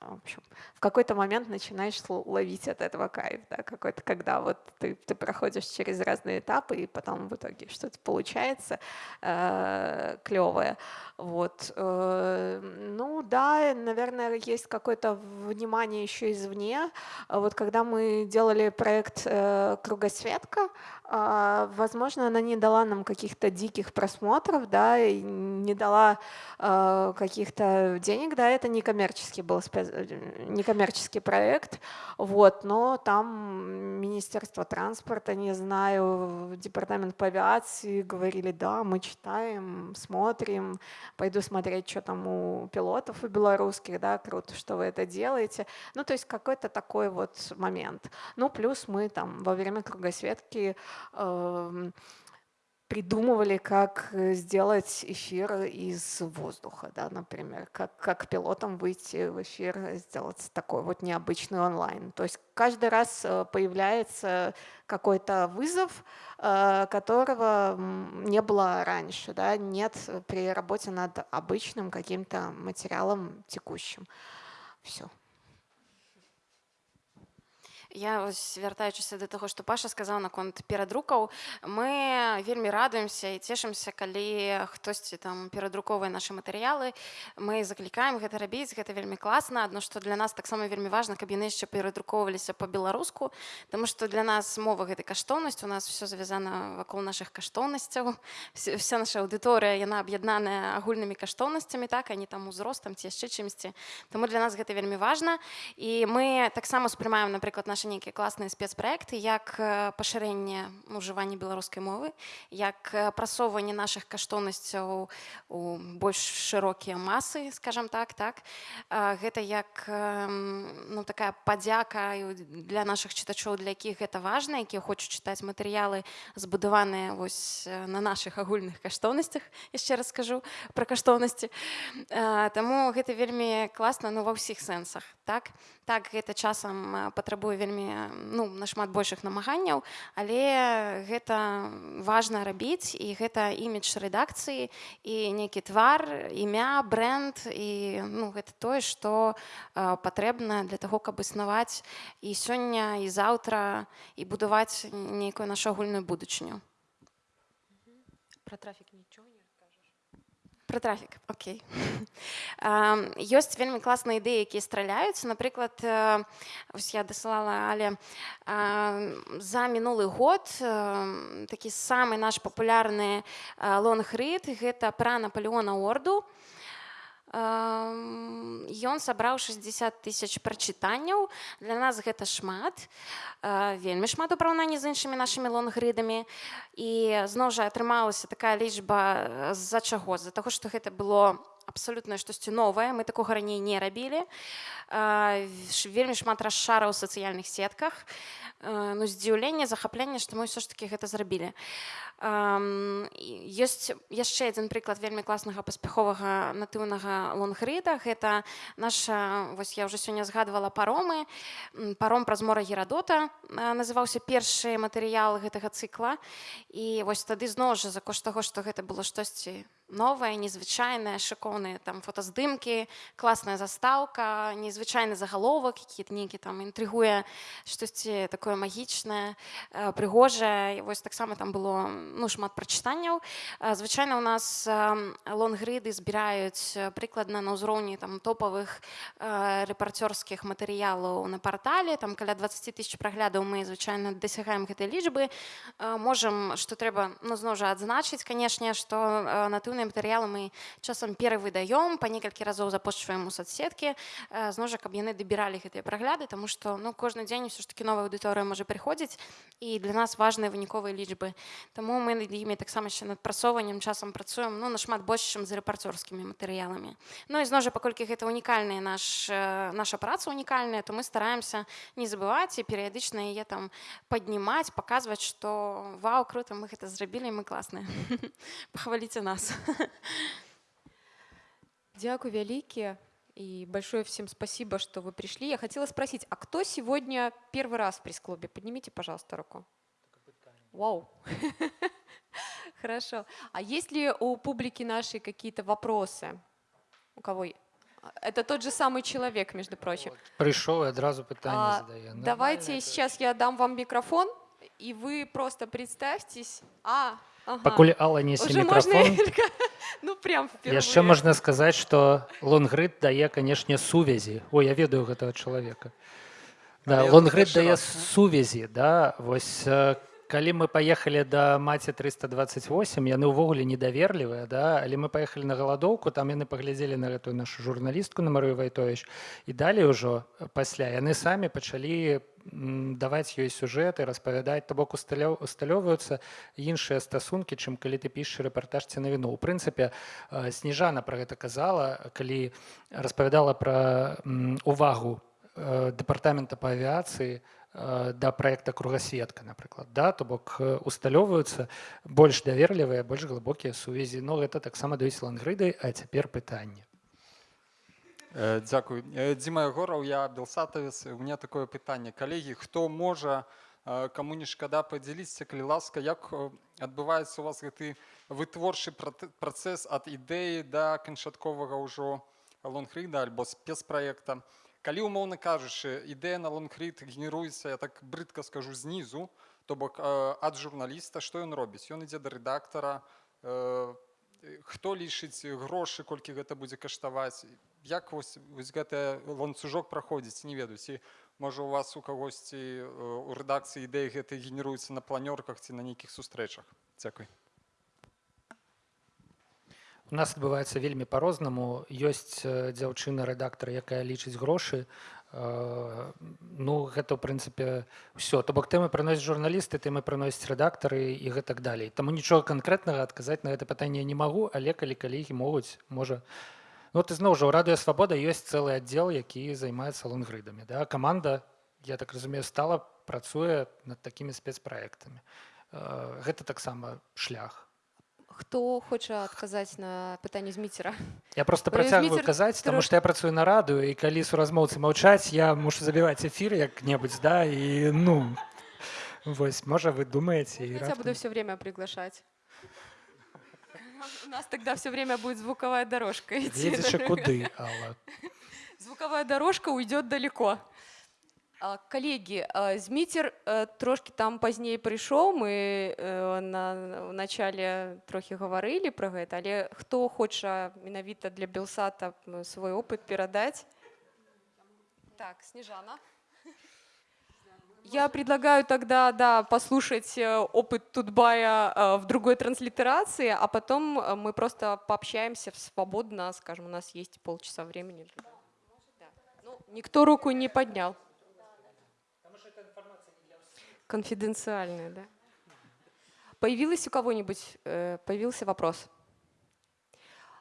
Speaker 4: в общем, в какой-то момент начинаешь ловить от этого кайф, да, какой-то, когда вот ты, ты проходишь через разные этапы, и потом в итоге что-то получается э, клевое. Вот. Э, ну да, наверное, есть какое-то внимание еще извне. Вот когда мы делали проект э, «Кругосветка», а, возможно, она не дала нам каких-то диких просмотров, да, и не дала э, каких-то денег, да, это не коммерческий был не коммерческий проект, вот, но там Министерство транспорта, не знаю, Департамент по авиации говорили, да, мы читаем, смотрим, пойду смотреть, что там у пилотов у белорусских, да, круто, что вы это делаете, ну, то есть какой-то такой вот момент. Ну, плюс мы там во время кругосветки придумывали, как э, сделать эфир из воздуха, да, например, как, как пилотам выйти в эфир, сделать такой вот необычный онлайн. То есть каждый раз э, появляется какой-то вызов, э, которого не было раньше, да, нет при работе над обычным каким-то материалом текущим. Все.
Speaker 7: Я вось вяртаючыся да таго што паша сказаў наконт перадрукаў мы вельмі радуемся і цешымся калі хтосьці там перадрукоўвае нашы матэрыялы мы заклікаем гэта рабіць гэта вельмі класна адно што для нас таксама вельмі важна каб яны яшчэ перадрукоўваліся по-беларуску Таму што для нас мова гэтай каштоўнасць у нас все завязана вакол наших каштоўнасцяў вся наша аўдыторыя яна аб'яднаная агульнымі каштоўнасцямі так не там узростам ці яшчэ чымсьці Таму для нас гэта вельмі важна і мы таксама успрымаем напрыклад наш нейкія класныя спецпраекты як э, пашырэнне ужывання беларускай мовы як э, прасоўванне нашых каштоўнасцяў у больш шырокія масы скажем так так. Гэта як эм, ну такая падзяка і для наших чытачоў для якіх гэта важна якія хочуць чытаць матэрыялы збудаваныя вось э, на наших агульных каштоўнасцях яшчэ раз скажу пра каштоўнасці таму гэта вельмі класна ну ва ўсіх сэнсах так так гэта часам э, патрабуе вельмі э, ну нашмат большых намаганняў але гэта важна рабіць і гэта імідж рэдакцыі і нейкі твар імя бренд і ну гэта тое што э, патрэбна для таго каб існаваць і сёння і заўтра і будаваць нейкую нашу агульную будучыню.
Speaker 1: Про трафик ничего не
Speaker 7: Про трафік Окей. Ёсць вельмі класныя ідэі якія страляюць напрыклад э, ось я дасылала але за мінулы год э, такі самы наш папулярны лонгрыд гэта пра наполеона орду Ён сабраў 60 тысяч прачытанняў. Для нас гэта шмат, вельмі шмат у параўнанні з іншымі нашымі лонгрыдамі. І зноў жа атрымалася такая лічба з-за чаго, з-за таго, што гэта было абсалютна штосьці новае, мы такога раней не рабілі. Вельмі шмат расшараў у сацыяльных сетках. Ну, здзіўленне, захапленне, што мы ўсё ж такі гэта зрабілі ёсць яшчэ адзін прыклад вельмі класнага паспяховага натыўнага лонгрыда гэта наша вось я ўжо сёння згадвала паромы. Паром праз мора герадота называўся першы матэрыял гэтага цыкла і вось тады зноў жа за кошт таго што гэта было штосьці новае незвычайнае шыкоўныя там фотаздымкі класная застаўка незвычайны загаловак які нейкі там інтрыгуе штосьці такое магічнае прыгожае вось таксама там было ну шмат прачытанняў звычайна у нас лонгрыды збіраюць прыкладна на ўзроўні там топавых рэпарцёрскіх матэрыялаў на партале там каля 20 тысяч праглядаў мы звычайна дасягаем гэтай лічбы можам што трэба ну зноў жа адзначыць канешне што натыўна архіўныя матэрыялы мы часам перавыдаём па некалькі разоў запошчваем у соцсеткі зножа каб яны дабіралі гэтыя прагляды тому што ну кожны дзень все ж таки новая аўдыторыя можа прыходзіць і для нас важныя выніковыя лічбы Таму мы над імі таксама яшчэ над прасоўваннем часам працуем ну нашмат больш чым з рэпарцёрскімі матэрыяламі Ну і зножа паколькі гэта унікальная наш наша праца унікальная то мы стараемся не забываць і перыядычна яе там паднімаць паказваць што вау круто мы гэта зрабілі мы класныя пахваліце нас
Speaker 1: Дякую вялікія и большое всем спасибо, что вы пришли. Я хотела спросить, а кто сегодня первый раз в пресс-клубе? Поднимите, пожалуйста, руку. Вау. Хорошо. А есть ли у публики нашей какие-то вопросы? У кого? Это тот же самый человек, между прочим.
Speaker 2: Пришел и одразу питание
Speaker 1: А,
Speaker 2: задає.
Speaker 1: Давайте сейчас я дам вам микрофон, и вы просто представьтесь. А, ага.
Speaker 2: Пакуль Алла несе
Speaker 1: Уже
Speaker 2: мікрафон,
Speaker 1: можно ну прям впервые.
Speaker 2: яшчэ можна сказаць, што лонгрид дае, канешне, сувязі. О, я ведаю гэтага чалавека. Да,
Speaker 9: А я
Speaker 2: лонгрид
Speaker 9: першы
Speaker 2: дае
Speaker 9: раз.
Speaker 2: сувязі, да, вось э, калі мы паехалі да маці 328 яны ўвогуле недаверлівыя да але мы паехалі на галадоўку там яны паглядзелі на гэтую нашу журналістку на Марыю Вайтович і далей ужо пасля яны самі пачалі даваць ёй сюжэты распавядаць то бок усталё- усталёўваюцца іншыя стасункі чым калі ты пішаш рэпартаж ці навіну у прынцыпе э, сніжана пра гэта казала калі распавядала пра увагу э, дэпартамента па авіяцыі э, да проекта кругасветка напрыклад да то бок э, усталёўваюцца больш даверлівыя больш глыбокія сувязі но гэта таксама даюць лангрыды а цяпер пытанне
Speaker 9: Э, Дзякуй. Э, Дзіма Ягораў, я белсатавец. У меня такое пытанне. Калегі, хто можа э, каму не шкада падзяліцца, калі ласка, як э, адбываецца у вас гэты вытворчы прат- працэс ад ідэі да канчатковага ўжо лонгрыда альбо спецпраекта. Калі умоўна кажучы, ідэя на лонгрид генеруецца, я так брыдка скажу знізу, то бок э, ад журналіста, што ён робіць? Ён ідзе да рэдактара, э, хто лічыць грошы, колькі гэта будзе каштаваць, як вось, вось гэты ланцужок праходзіць не ведаю. Ці можа у вас у кагосьці у рэдакцыі ідэі гэтай генеруецца на планёрках ці на нейкіх сустрэчах? Дзякуй
Speaker 2: У нас адбываецца вельмі па-рознаму. Ёсць э, дзяўчына рэдактар якая лічыць грошы. Э, ну гэта ў прынцыпе ўсё то бок тэмы прыносяць журналісты тэмы прыносяць рэдактары і гэтак далей. Таму нічога канкрэтнага адказаць на гэта пытанне не магу але калі калегі могуць можа. Ну ты зноў жа ў радыё свабода ёсць цэлы аддзел які займаецца лонгрыдамі да? Каманда я так разумею стала працуе над такімі спецпраектамі. Э, гэта таксама шлях
Speaker 1: Хто хоча адказаць на пытанне зміцера
Speaker 2: Я просто
Speaker 1: Про
Speaker 2: працягваю
Speaker 1: Зміцер
Speaker 2: казаць таму
Speaker 1: трош-
Speaker 2: што я працую на радыё і калі суразмоўцы маўчаць я мушу забіваць эфір як-небудзь да і ну вось можа вы думаеце і
Speaker 1: Я тебя буду
Speaker 2: раптам-
Speaker 1: все время приглашать. У нас тогда все время будет звуковая дорожка идти.
Speaker 2: едзеш куды Алла?
Speaker 1: Звуковая дорожка уйдет далеко. А, Коллеги, а, Змитер э, трошки там позднее пришел, мы э, на начале трохи говорили про гэта, але хто хоча менавіта для Белсата свой опыт перадаць? Так, Снежана. Я предлагаю тогда, да, послушать э, опыт Тутбая в другой транслитерации, а потом мы просто пообщаемся свободно, скажем, у нас есть полчаса времени. Да. Ну, никто руку не поднял. Конфиденциальная, да. Появилась у кого-нибудь, э, появился вопрос?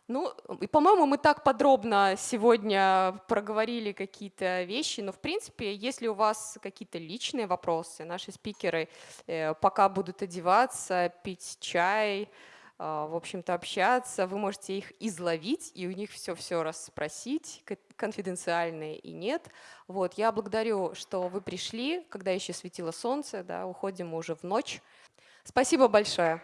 Speaker 1: Ну, и, по-моему, мы так подробно сегодня проговорили какие-то вещи, но, в принципе, если у вас какие-то личные вопросы, наши спикеры э, пока будут одеваться, пить чай, в общем-то, общаться, вы можете их изловить и у них все-все расспросить, ко- конфиденциальные и нет. Вот, я благодарю, что вы пришли, когда еще светило солнце, да, уходим уже в ночь. Спасибо большое.